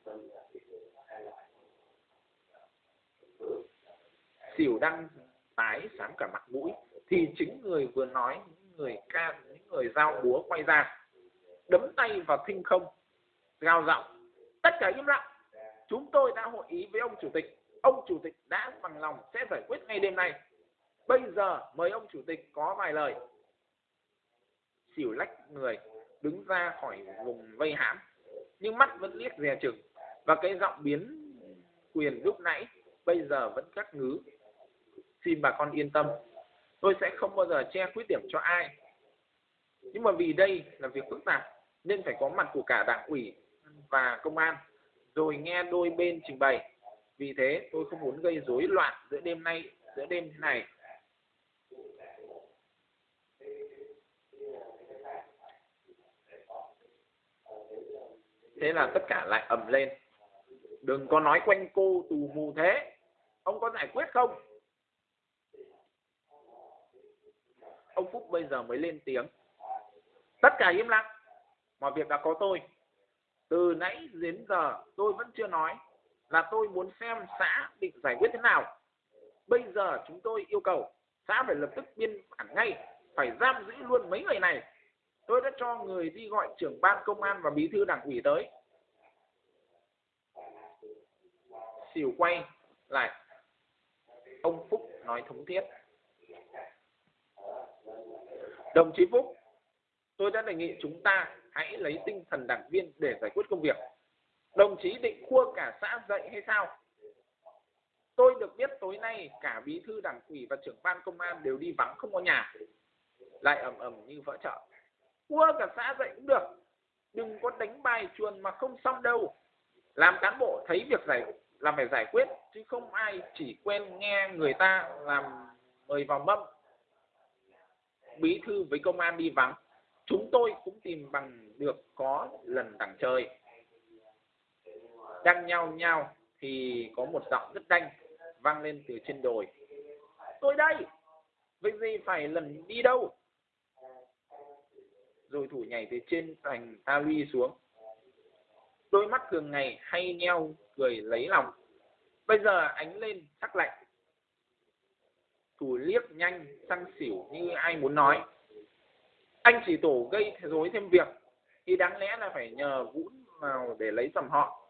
Xỉu đang tái sáng cả mặt mũi thì chính người vừa nói, những người ca, những người giao búa quay ra, đấm tay vào thinh không, gào giọng tất cả im lặng chúng tôi đã hội ý với ông chủ tịch. Ông chủ tịch đã bằng lòng sẽ giải quyết ngay đêm nay. Bây giờ mời ông chủ tịch có vài lời. Xỉu lách người đứng ra khỏi vùng vây hãm, nhưng mắt vẫn liếc dè chừng. Và cái giọng biến quyền lúc nãy, bây giờ vẫn cắt ngứ. Xin bà con yên tâm, tôi sẽ không bao giờ che khuyết điểm cho ai. Nhưng mà vì đây là việc phức tạp, nên phải có mặt của cả đảng ủy và công an rồi nghe đôi bên trình bày. Vì thế, tôi không muốn gây rối loạn giữa đêm nay, giữa đêm thế này. Thế là tất cả lại ầm lên. Đừng có nói quanh cô tù mù thế. Ông có giải quyết không? Ông phúc bây giờ mới lên tiếng. Tất cả im lặng. Mọi việc đã có tôi từ nãy đến giờ tôi vẫn chưa nói là tôi muốn xem xã định giải quyết thế nào. Bây giờ chúng tôi yêu cầu xã phải lập tức biên bản ngay, phải giam giữ luôn mấy người này. Tôi đã cho người đi gọi trưởng ban công an và bí thư đảng ủy tới. Xỉu quay lại. Ông phúc nói thống thiết. Đồng chí phúc, tôi đã đề nghị chúng ta hãy lấy tinh thần đảng viên để giải quyết công việc. Đồng chí định khua cả xã dậy hay sao? Tôi được biết tối nay cả bí thư đảng ủy và trưởng ban công an đều đi vắng không có nhà. Lại ầm ầm như vỡ chợ. Cua cả xã dậy cũng được. Đừng có đánh bài chuồn mà không xong đâu. Làm cán bộ thấy việc giải làm phải giải quyết, chứ không ai chỉ quen nghe người ta làm mời vào mâm. Bí thư với công an đi vắng chúng tôi cũng tìm bằng được có lần đằng trời đang nhau nhau thì có một giọng rất đanh vang lên từ trên đồi. Tôi đây, vậy gì phải lần đi đâu? Rồi thủ nhảy từ trên thành ta xuống. Đôi mắt thường ngày hay nheo cười lấy lòng. Bây giờ ánh lên sắc lạnh. Thủ liếc nhanh sang xỉu như ai muốn nói anh chỉ tổ gây rối thêm việc thì đáng lẽ là phải nhờ vũ vào để lấy dầm họ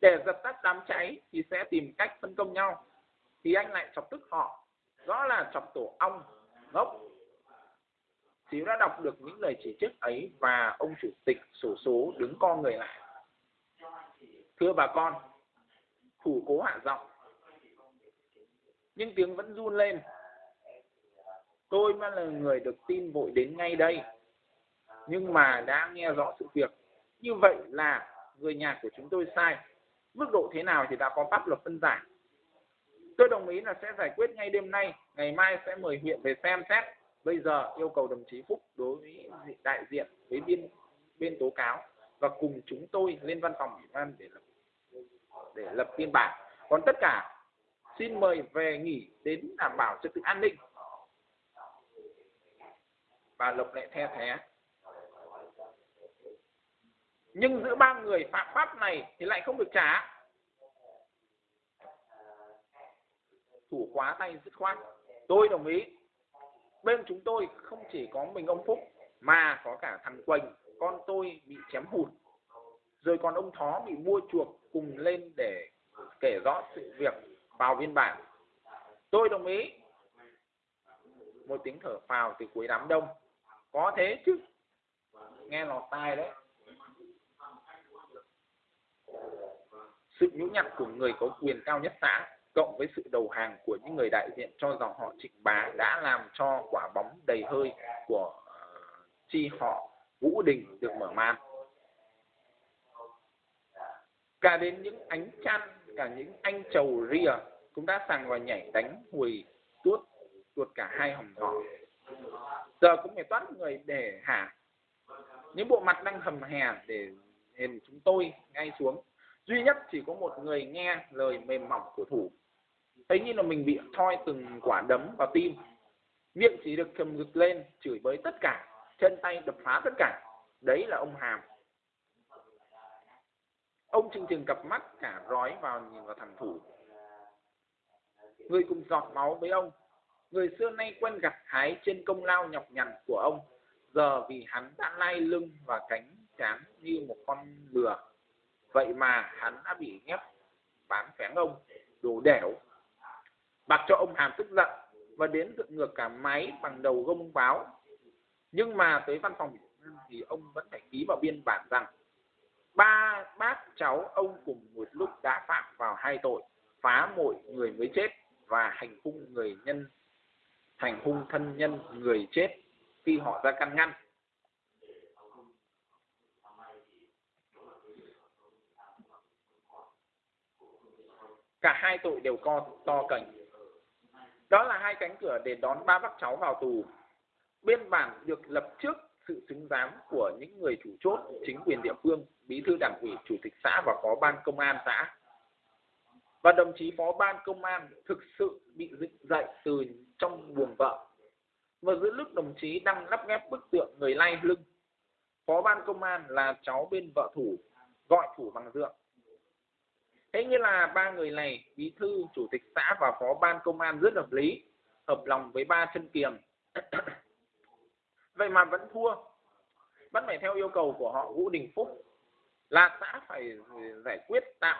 để dập tắt đám cháy thì sẽ tìm cách phân công nhau thì anh lại chọc tức họ rõ là chọc tổ ong ngốc Xíu đã đọc được những lời chỉ trích ấy và ông chủ tịch sổ số đứng co người lại. Thưa bà con, thủ cố hạ giọng. Nhưng tiếng vẫn run lên. Tôi mới là người được tin vội đến ngay đây. Nhưng mà đã nghe rõ sự việc. Như vậy là người nhà của chúng tôi sai. Mức độ thế nào thì đã có pháp luật phân giải. Tôi đồng ý là sẽ giải quyết ngay đêm nay. Ngày mai sẽ mời huyện về xem xét bây giờ yêu cầu đồng chí Phúc đối với đại diện, với bên bên tố cáo và cùng chúng tôi lên văn phòng ủy ban để lập để lập biên bản còn tất cả, xin mời về nghỉ đến đảm bảo trật tự an ninh và lục lệ the thé. Nhưng giữa ba người phạm pháp này thì lại không được trả. Thủ quá tay dứt khoát. Tôi đồng ý. Bên chúng tôi không chỉ có mình ông phúc, mà có cả thằng quỳnh. Con tôi bị chém hụt. Rồi còn ông thó bị mua chuộc cùng lên để kể rõ sự việc vào biên bản. Tôi đồng ý. Một tiếng thở phào từ cuối đám đông có thế chứ. Nghe lọt tai đấy. Sự nhũ nhặn của người có quyền cao nhất xã, cộng với sự đầu hàng của những người đại diện cho dòng họ trịnh bá đã làm cho quả bóng đầy hơi của ờ, chi họ vũ đình được mở màn. Cả đến những ánh chăn, cả những anh trầu ria cũng đã sàng vào nhảy đánh hồi tuốt tuột cả hai hòm thỏ giờ cũng phải toát người để hả những bộ mặt đang hầm hè để nhìn chúng tôi ngay xuống. Duy nhất chỉ có một người nghe lời mềm mỏng của thủ. Thấy như là mình bị thoi từng quả đấm vào tim. Miệng chỉ được cầm ngực lên, chửi bới tất cả. Chân tay đập phá tất cả. Đấy là ông hàm. Ông chừng chừng cặp mắt cả rói vào nhìn vào thằng thủ. Người cùng giọt máu với ông người xưa nay quen gặt hái trên công lao nhọc nhằn của ông. Giờ vì hắn đã lai lưng và cánh chán như một con lừa. Vậy mà hắn đã bị ghép, bán phén ông đồ đẻo, bạc cho ông hàm tức giận và đến dựng ngược cả máy bằng đầu gông báo. Nhưng mà tới văn phòng thì ông vẫn phải ký vào biên bản rằng, ba, bác cháu ông cùng một lúc đã phạm vào hai tội, phá mội người mới chết và hành hung người nhân hành hung thân nhân người chết khi họ ra căn ngăn. Cả hai tội đều co, to cành. Đó là hai cánh cửa để đón ba bác cháu vào tù. Biên bản được lập trước sự xứng giám của những người chủ chốt, chính quyền địa phương, bí thư đảng ủy, chủ tịch xã và phó ban công an xã. Và đồng chí phó ban công an thực sự bị dựng dậy từ trong buồng vợ. Và giữa lúc đồng chí đang lắp ghép bức tượng người lay lưng, phó ban công an là cháu bên vợ thủ, gọi thủ bằng dượng. Thế như là ba người này, bí thư, chủ tịch xã và phó ban công an rất hợp lý, hợp lòng với ba chân kiềm (coughs) vậy mà vẫn thua. Vẫn phải theo yêu cầu của họ vũ đình phúc là xã phải giải quyết tạm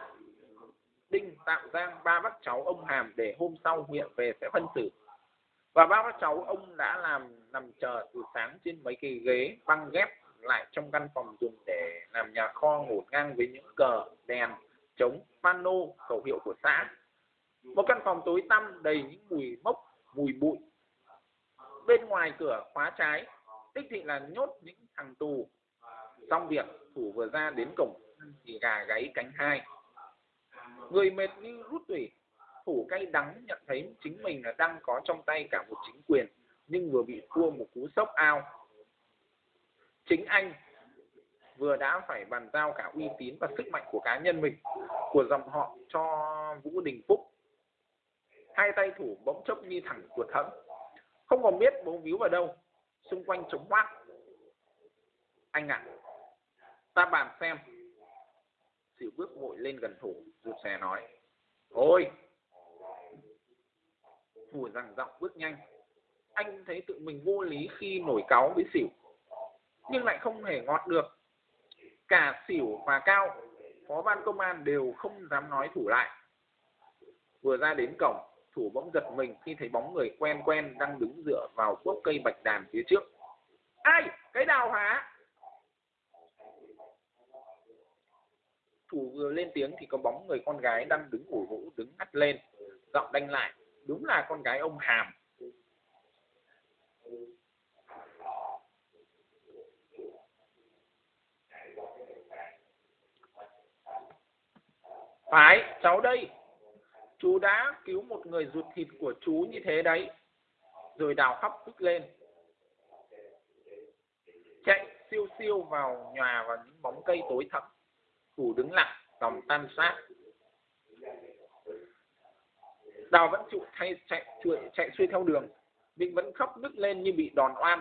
đinh tạm giam ba bác cháu ông hàm để hôm sau huyện về sẽ phân xử và ba bác cháu ông đã làm, nằm chờ từ sáng trên mấy cái ghế băng ghép lại trong căn phòng dùng để làm nhà kho ngổn ngang với những cờ, đèn chống pano, khẩu hiệu của xã. Một căn phòng tối tăm đầy những mùi mốc, mùi bụi. Bên ngoài cửa khóa trái, đích thị là nhốt những thằng tù. Xong việc, thủ vừa ra đến cổng thì gà gáy cánh hai. Người mệt như rút tủy thủ cay đắng nhận thấy chính mình là đang có trong tay cả một chính quyền nhưng vừa bị thua một cú sốc ao. Chính anh vừa đã phải bàn giao cả uy tín và sức mạnh của cá nhân mình của dòng họ cho Vũ Đình Phúc. Hai tay thủ bỗng chốc như thẳng cuột hẫng không còn biết bố víu vào đâu xung quanh trống hoác anh ạ à, ta bàn xem. Xỉu bước vội lên gần thủ rụt xe nói ôi thủ rằng giọng bước nhanh. Anh thấy tự mình vô lý khi nổi cáu với xỉu, nhưng lại không hề ngọt được. Cả xỉu và cao, phó ban công an đều không dám nói thủ lại. Vừa ra đến cổng, thủ bỗng giật mình khi thấy bóng người quen quen đang đứng dựa vào gốc cây bạch đàn phía trước. Ai? Cái đào hả? Thủ vừa lên tiếng thì có bóng người con gái đang đứng ngủ vũ đứng ngắt lên, giọng đanh lại đúng là con gái ông hàm. Phải, cháu đây. Chú đã cứu một người ruột thịt của chú như thế đấy. Rồi đào khóc tức lên. Chạy siêu siêu vào nhà vào những bóng cây tối thẳm thủ đứng lặng lòng tan sát đào vẫn chịu thay chạy chạy, chạy xuôi theo đường vịnh vẫn khóc nức lên như bị đòn oan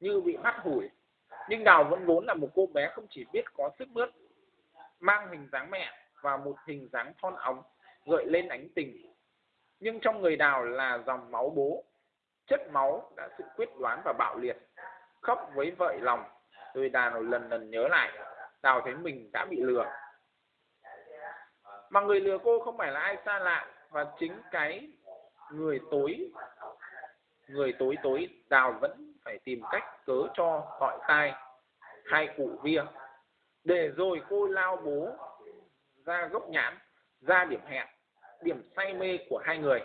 như bị hắt hủi. Nhưng đào vẫn vốn là một cô bé không chỉ biết có sức mướt mang hình dáng mẹ và một hình dáng thon ống gợi lên ánh tình. Nhưng trong người đào là dòng máu bố chất máu đã sự quyết đoán và bạo liệt khóc với vợi lòng. Rồi đào lần lần nhớ lại đào thấy mình đã bị lừa. Mà người lừa cô không phải là ai xa lạ và chính cái người tối người tối tối đào vẫn phải tìm cách cớ cho gọi tai, hai cụ vía để rồi cô lao bố ra gốc nhãn, ra điểm hẹn, điểm say mê của hai người.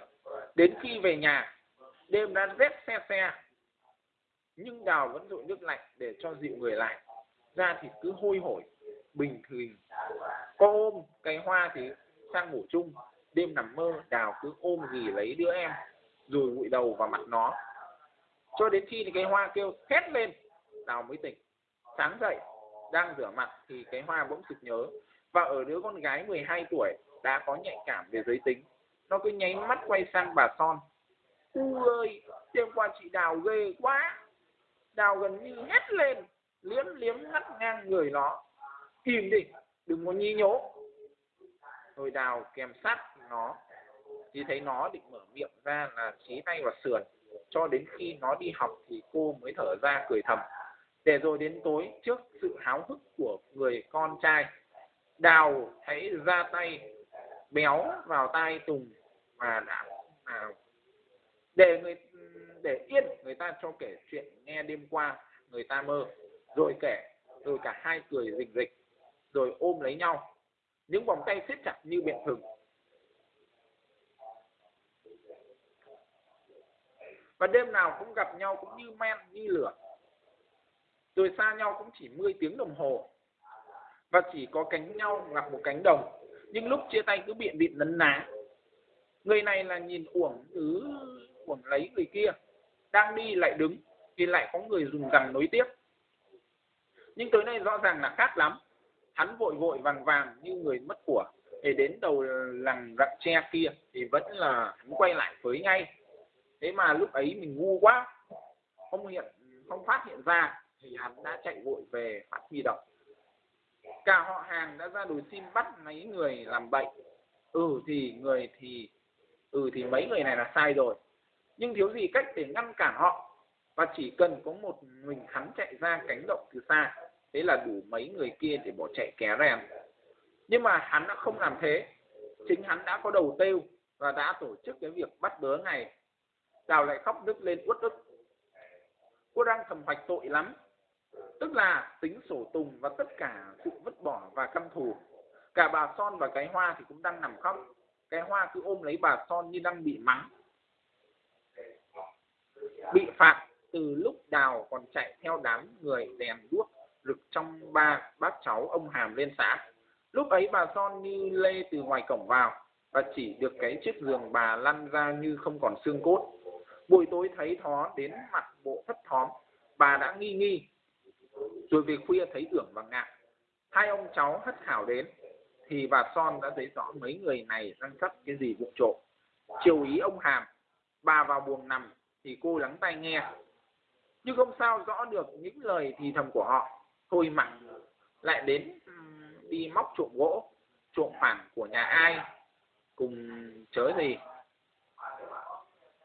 Đến khi về nhà, đêm đã rét xe xe nhưng đào vẫn dội nước lạnh để cho dịu người lại. Ra thì cứ hôi hổi, bình thường. Có ôm cái hoa thì sang ngủ chung đêm nằm mơ đào cứ ôm gì lấy đứa em rồi ngụy đầu vào mặt nó. Cho đến khi thì cái hoa kêu thét lên đào mới tỉnh. Sáng dậy đang rửa mặt thì cái hoa bỗng sực nhớ. Và ở đứa con gái 12 tuổi đã có nhạy cảm về giới tính. Nó cứ nháy mắt quay sang bà son. U ơi đêm qua chị đào ghê quá. Đào gần như hét lên liếm liếm ngắt ngang người nó. Im đi đừng có nhí nhố. Rồi đào kèm sát nó. Thì thấy nó định mở miệng ra là trí tay vào sườn. Cho đến khi nó đi học thì cô mới thở ra cười thầm. Để rồi đến tối trước sự háo hức của người con trai đào thấy ra tay béo vào tai tùng và đã à, để người để yên người ta cho kể chuyện nghe đêm qua người ta mơ. Rồi kể rồi cả hai cười rình rịch rồi ôm lấy nhau. Những vòng tay siết chặt như biện thừng. Và đêm nào cũng gặp nhau cũng như men, như lửa. Rồi xa nhau cũng chỉ 10 tiếng đồng hồ. Và chỉ có cánh nhau gặp một cánh đồng. Nhưng lúc chia tay cứ biện bịt nấn ná. Người này là nhìn uổng cứ uổng lấy người kia. Đang đi lại đứng, thì lại có người dùng rằng nối tiếp. Nhưng tối nay rõ ràng là khác lắm. Hắn vội vội vàng vàng như người mất của, để đến đầu làng rặng tre kia, thì vẫn là hắn quay lại với ngay thế mà lúc ấy mình ngu quá, không hiện, không phát hiện ra thì hắn đã chạy vội về phát huy động cả họ hàng đã ra đồi xin bắt mấy người làm bệnh ừ thì người thì ừ thì mấy người này là sai rồi. Nhưng thiếu gì cách để ngăn cản họ, và chỉ cần có một mình hắn chạy ra cánh động từ xa, thế là đủ mấy người kia để bỏ chạy ké rèn. Nhưng mà hắn đã không làm thế. Chính hắn đã có đầu tiêu và đã tổ chức cái việc bắt bớ này đào lại khóc nức lên uất ức. Cô đang thầm hoạch tội lắm. Tức là tính sổ tùng và tất cả sự vứt bỏ và căm thù. Cả bà son và cái hoa thì cũng đang nằm khóc. Cái hoa cứ ôm lấy bà son như đang bị mắng. Bị phạt từ lúc đào còn chạy theo đám người đèn đuốc rực trong ba bác cháu ông hàm lên xã. Lúc ấy bà son như lê từ ngoài cổng vào và chỉ được cái chiếc giường bà lăn ra như không còn xương cốt buổi tối thấy thó đến mặt bộ thất thóm, bà đã nghi nghi. Rồi về khuya thấy tưởng và ngạc. Hai ông cháu hất hảo đến, thì bà son đã thấy rõ mấy người này đang cất cái gì vụ trộm. Chiều ý ông hàm, bà vào buồng nằm, thì cô lắng tai nghe. Nhưng không sao, rõ được những lời thì thầm của họ. Thôi mặn lại đến đi móc trộm gỗ, trộm phản của nhà ai, cùng chớ gì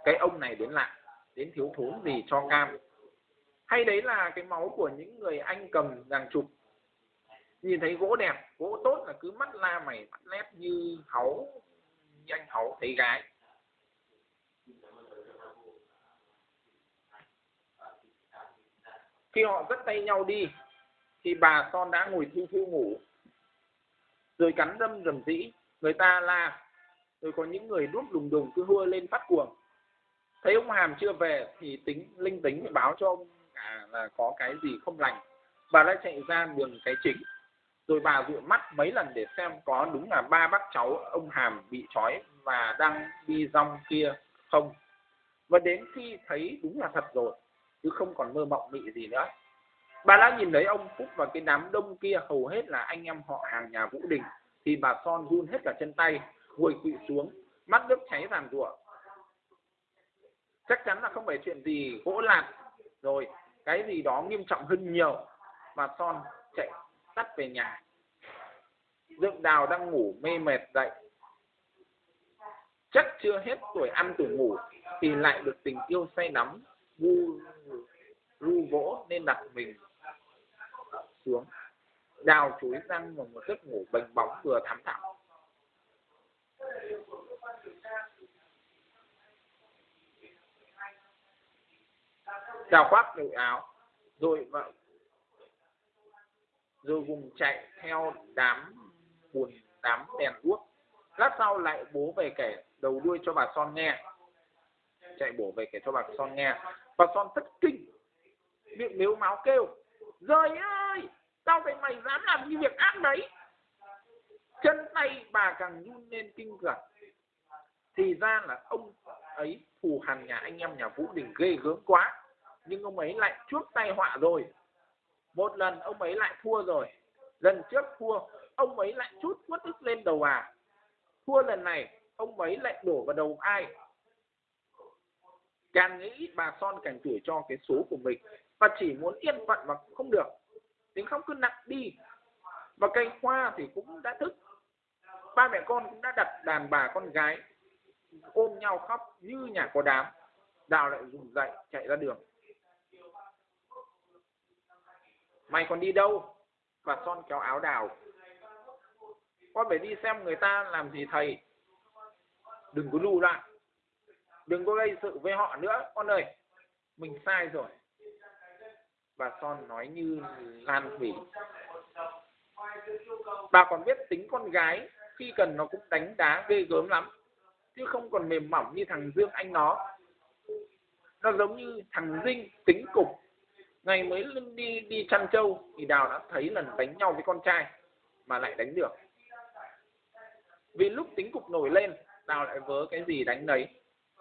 cái ông này đến lại đến thiếu thốn gì cho cam. Hay đấy là cái máu của những người anh cầm giàng chụp, nhìn thấy gỗ đẹp gỗ tốt là cứ mắt la mày mắt lép như háu như anh háu thấy gái. Khi họ dắt tay nhau đi thì bà son đã ngồi thiêu thiêu ngủ. Rồi cắn đâm rầm rĩ người ta la rồi có những người đuốc đùng đùng cứ hua lên phát cuồng thấy ông hàm chưa về thì tính, linh tính báo cho ông cả là có cái gì không lành. Bà đã chạy ra đường cái chính. Rồi bà dụi mắt mấy lần để xem có đúng là ba bác cháu ông hàm bị trói và đang đi rong kia không. Và đến khi thấy đúng là thật rồi, chứ không còn mơ mộng mị gì nữa. Bà đã nhìn thấy ông phúc và cái đám đông kia, hầu hết là anh em họ hàng nhà vũ đình, thì bà son run hết cả chân tay, ngồi quỵ xuống, mắt nước cháy ràn rủa chắc chắn là không phải chuyện gì gỗ lạt rồi, cái gì đó nghiêm trọng hơn nhiều mà son chạy tắt về nhà. Dựng đào đang ngủ mê mệt dậy. Chắc chưa hết tuổi ăn tuổi ngủ thì lại được tình yêu say nắm vu ru vỗ nên đặt mình xuống. Đào chuối răng vào một giấc ngủ bềnh bóng vừa thắm thẳm. Đào khoác nội áo, rồi vợ rồi vùng chạy theo đám buồn, đám đèn đuốc. Lát sau lại bố về kể đầu đuôi cho bà son nghe. Chạy bổ về kể cho bà son nghe. Bà son thất kinh, miệng nếu máu kêu rời ơi, tao thấy mày dám làm như việc ác đấy. Chân tay bà càng run lên kinh khủng. Thì ra là ông ấy thù hằn nhà anh em nhà vũ đình ghê gớm quá nhưng ông ấy lại chuốc tay họa rồi. Một lần ông ấy lại thua rồi. Lần trước thua, ông ấy lại chút quất ức lên đầu à. Thua lần này, ông ấy lại đổ vào đầu ai? Càng nghĩ bà son càng chửi cho cái số của mình. Và chỉ muốn yên phận mà không được. Tiếng khóc cứ nặng đi. Và cây hoa thì cũng đã thức. Ba mẹ con cũng đã đặt đàn bà con gái. Ôm nhau khóc như nhà có đám. Đào lại dùng dậy, chạy ra đường. Mày còn đi đâu? Và son kéo áo đào. Con phải đi xem người ta làm gì, thầy. Đừng có lù lại. Đừng có gây sự với họ nữa, con ơi. Mình sai rồi. Bà son nói như lan thủy bà còn biết tính con gái, khi cần nó cũng đánh đá ghê gớm lắm, chứ không còn mềm mỏng như thằng dương anh nó. Nó giống như thằng dinh, tính cục ngày mới đi đi chăn trâu thì đào đã thấy lần đánh nhau với con trai mà lại đánh được. Vì lúc tính cục nổi lên, đào lại vớ cái gì đánh đấy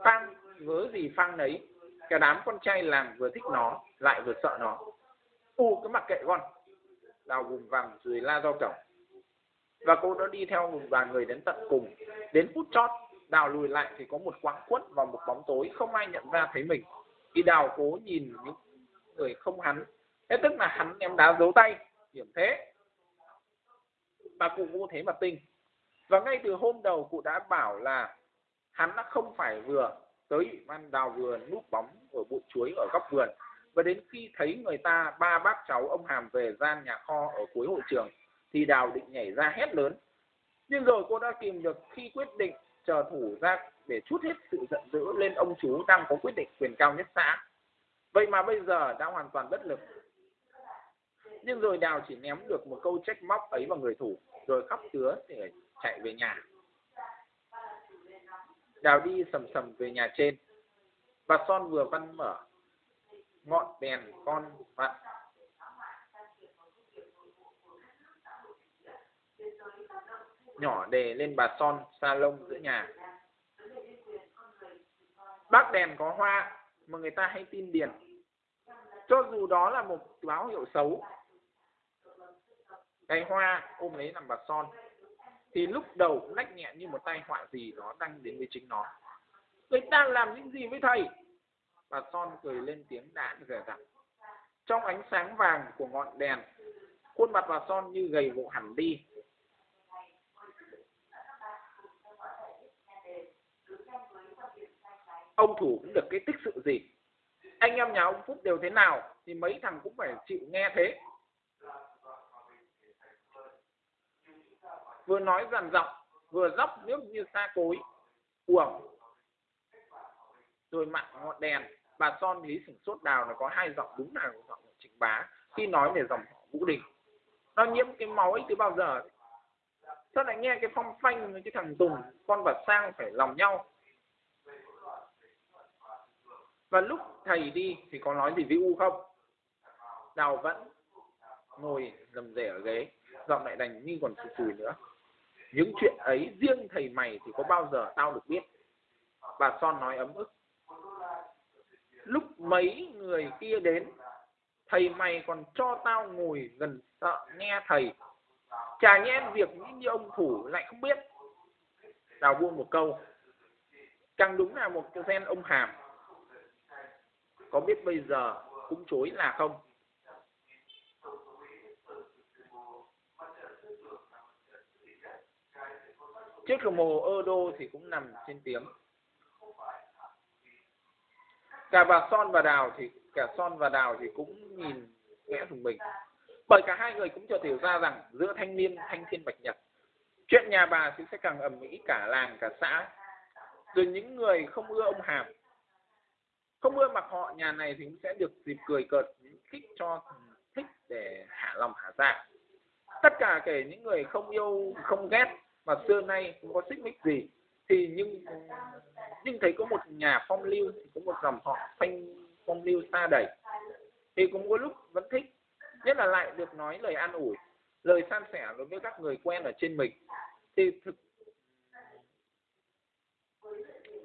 phang, vớ gì phang đấy cả đám con trai làm vừa thích nó, lại vừa sợ nó. U cái mặc kệ con. Đào vùng vàng rồi la do cổng và cô đã đi theo một đoàn người đến tận cùng. Đến phút chót, đào lùi lại thì có một quãng quất vào một bóng tối không ai nhận ra thấy mình. Khi đào cố nhìn những người không hắn. Thế tức là hắn em đá giấu tay điểm thế. Và cụ vô thế mà tinh. Và ngay từ hôm đầu cụ đã bảo là hắn đã không phải vừa tới ủy ban đào vườn núp bóng ở bụi chuối ở góc vườn. Và đến khi thấy người ta, ba bác cháu ông hàm về gian nhà kho ở cuối hội trường, thì đào định nhảy ra hét lớn. Nhưng rồi cô đã kìm được khi quyết định chờ thủ ra để chút hết sự giận dữ lên ông chú đang có quyết định quyền cao nhất xã vậy mà bây giờ đã hoàn toàn bất lực. Nhưng rồi đào chỉ ném được một câu trách móc ấy vào người thủ, rồi khóc tứa để chạy về nhà. Đào đi sầm sầm về nhà trên. Bà son vừa văn mở, ngọn đèn con vặn. Nhỏ đề lên bà son sa lông giữa nhà. Bác đèn có hoa mà người ta hay tin điền. Cho dù đó là một báo hiệu xấu, cái hoa ôm lấy làm bà son, thì lúc đầu cũng lách nhẹ như một tai họa gì đó đang đến với chính nó. Người ta làm những gì với thầy? Bà son cười lên tiếng đã rẻ rặt trong ánh sáng vàng của ngọn đèn, khuôn mặt bà son như gầy gò hẳn đi. Ông thủ cũng được cái tích sự gì? Anh em nhà ông phúc đều thế nào thì mấy thằng cũng phải chịu nghe thế. Vừa nói dằn giọng, vừa dốc nước như xa cối, uổng. Rồi mặn ngọn đèn, bà son lý sửng sốt đào nó có hai giọng đúng là giọng của trịnh bá, khi nói về dòng vũ đình. Nó nhiễm cái máu ấy từ bao giờ? Sao lại nghe cái phong phanh với cái thằng tùng, con và sang phải lòng nhau? Và lúc thầy đi thì có nói gì với u không? Đào vẫn ngồi rầm rề ở ghế. Giọng lại đành như còn sùi sùi nữa. Những chuyện ấy riêng thầy mày thì có bao giờ tao được biết? Bà son nói ấm ức. Lúc mấy người kia đến, thầy mày còn cho tao ngồi gần sợ nghe thầy. Chả nhẽ việc như ông thủ lại không biết? Đào buông một câu. Càng đúng là một cái gen ông hàm có biết bây giờ cũng chối là không? Chiếc đồng hồ đô thì cũng nằm trên tiếng. Cả bà son và đào thì, cả son và đào thì cũng nhìn khẽ thùng mình. Bởi cả hai người cũng chợt hiểu ra rằng giữa thanh niên, thanh thiên bạch nhật, chuyện nhà bà thì sẽ càng ầm ĩ cả làng, cả xã. Rồi những người không ưa ông hàm không ưa mặc họ, nhà này thì cũng sẽ được dịp cười cợt, khích cho thích để hạ lòng, hạ dạ. Tất cả kể những người không yêu, không ghét mà xưa nay không có xích mích gì, thì nhưng nhưng thấy có một nhà phong lưu, thì có một dòng họ phanh, phong lưu xa đẩy. Thì cũng có lúc vẫn thích, nhất là lại được nói lời an ủi, lời san sẻ đối với các người quen ở trên mình. Thì thực,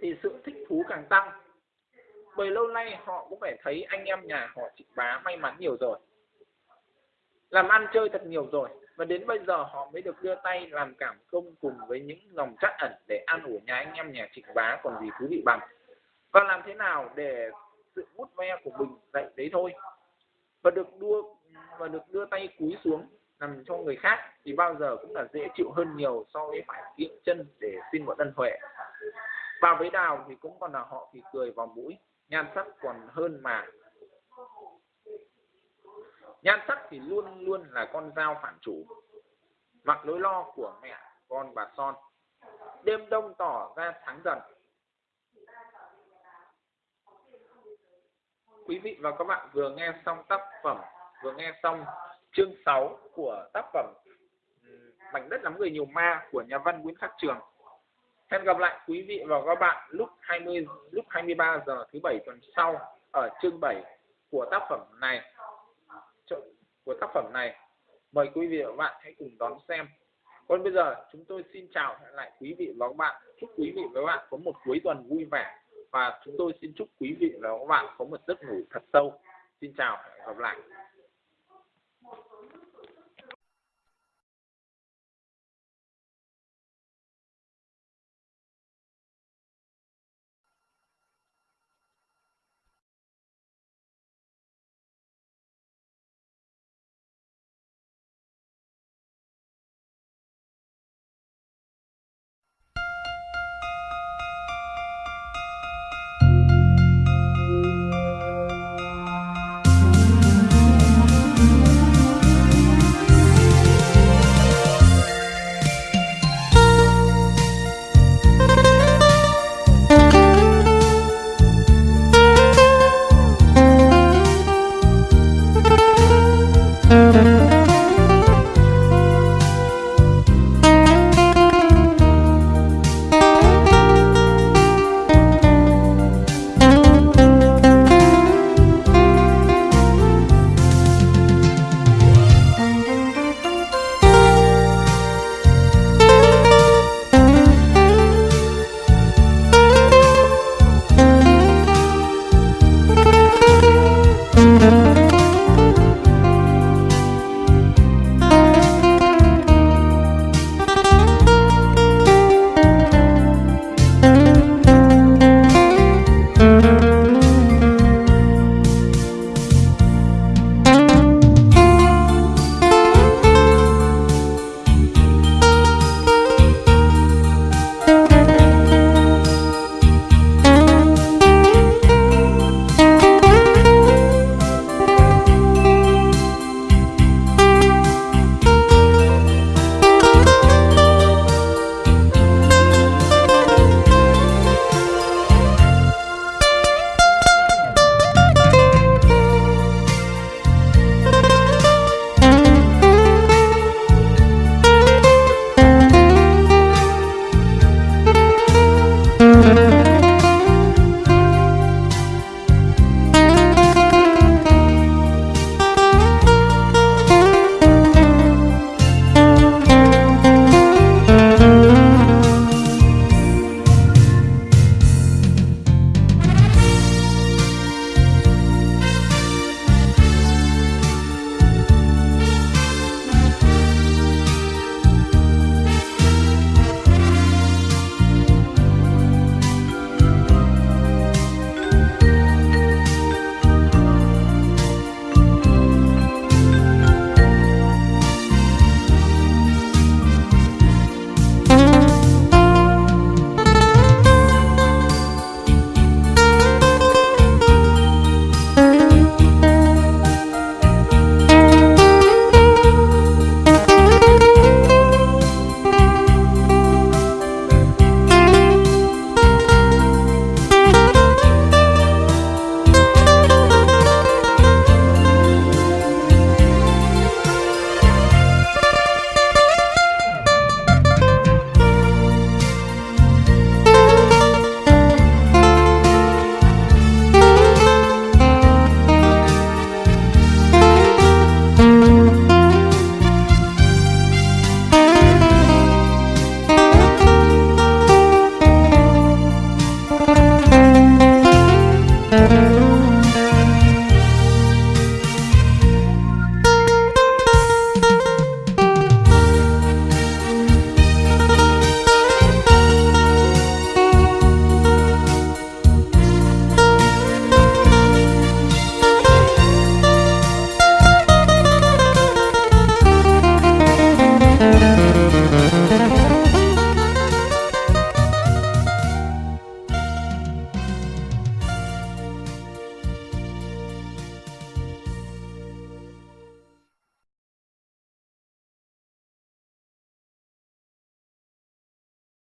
thì sự thích thú càng tăng bởi lâu nay họ cũng phải thấy anh em nhà họ chị bá may mắn nhiều rồi. Làm ăn chơi thật nhiều rồi, và đến bây giờ họ mới được đưa tay làm cảm công cùng với những dòng chắc ẩn để ăn ủi nhà anh em nhà trịnh bá còn gì thú vị bằng. Và làm thế nào để sự bút ve của mình dậy đấy thôi. Và được đưa và được đưa tay cúi xuống làm cho người khác thì bao giờ cũng là dễ chịu hơn nhiều so với phải kiệm chân để xin một ân huệ. Và với đào thì cũng còn là họ thì cười vào mũi nhan sắc còn hơn mà. Nhan sắc thì luôn luôn là con dao phản chủ. Mặc nỗi lo của mẹ, con bà son. Đêm đông tỏ ra sáng dần. Quý vị và các bạn vừa nghe xong tác phẩm, vừa nghe xong chương 6 của tác phẩm mảnh đất lắm người nhiều ma của nhà văn Nguyễn Khắc Trường hẹn gặp lại quý vị và các bạn lúc 20 lúc 23 giờ thứ bảy tuần sau ở chương 7 của tác phẩm này. Của tác phẩm này. Mời quý vị và các bạn hãy cùng đón xem. Còn bây giờ, chúng tôi xin chào lại quý vị và các bạn. Chúc quý vị và các bạn có một cuối tuần vui vẻ. Và chúng tôi xin chúc quý vị và các bạn có một giấc ngủ thật sâu. Xin chào, hẹn gặp lại.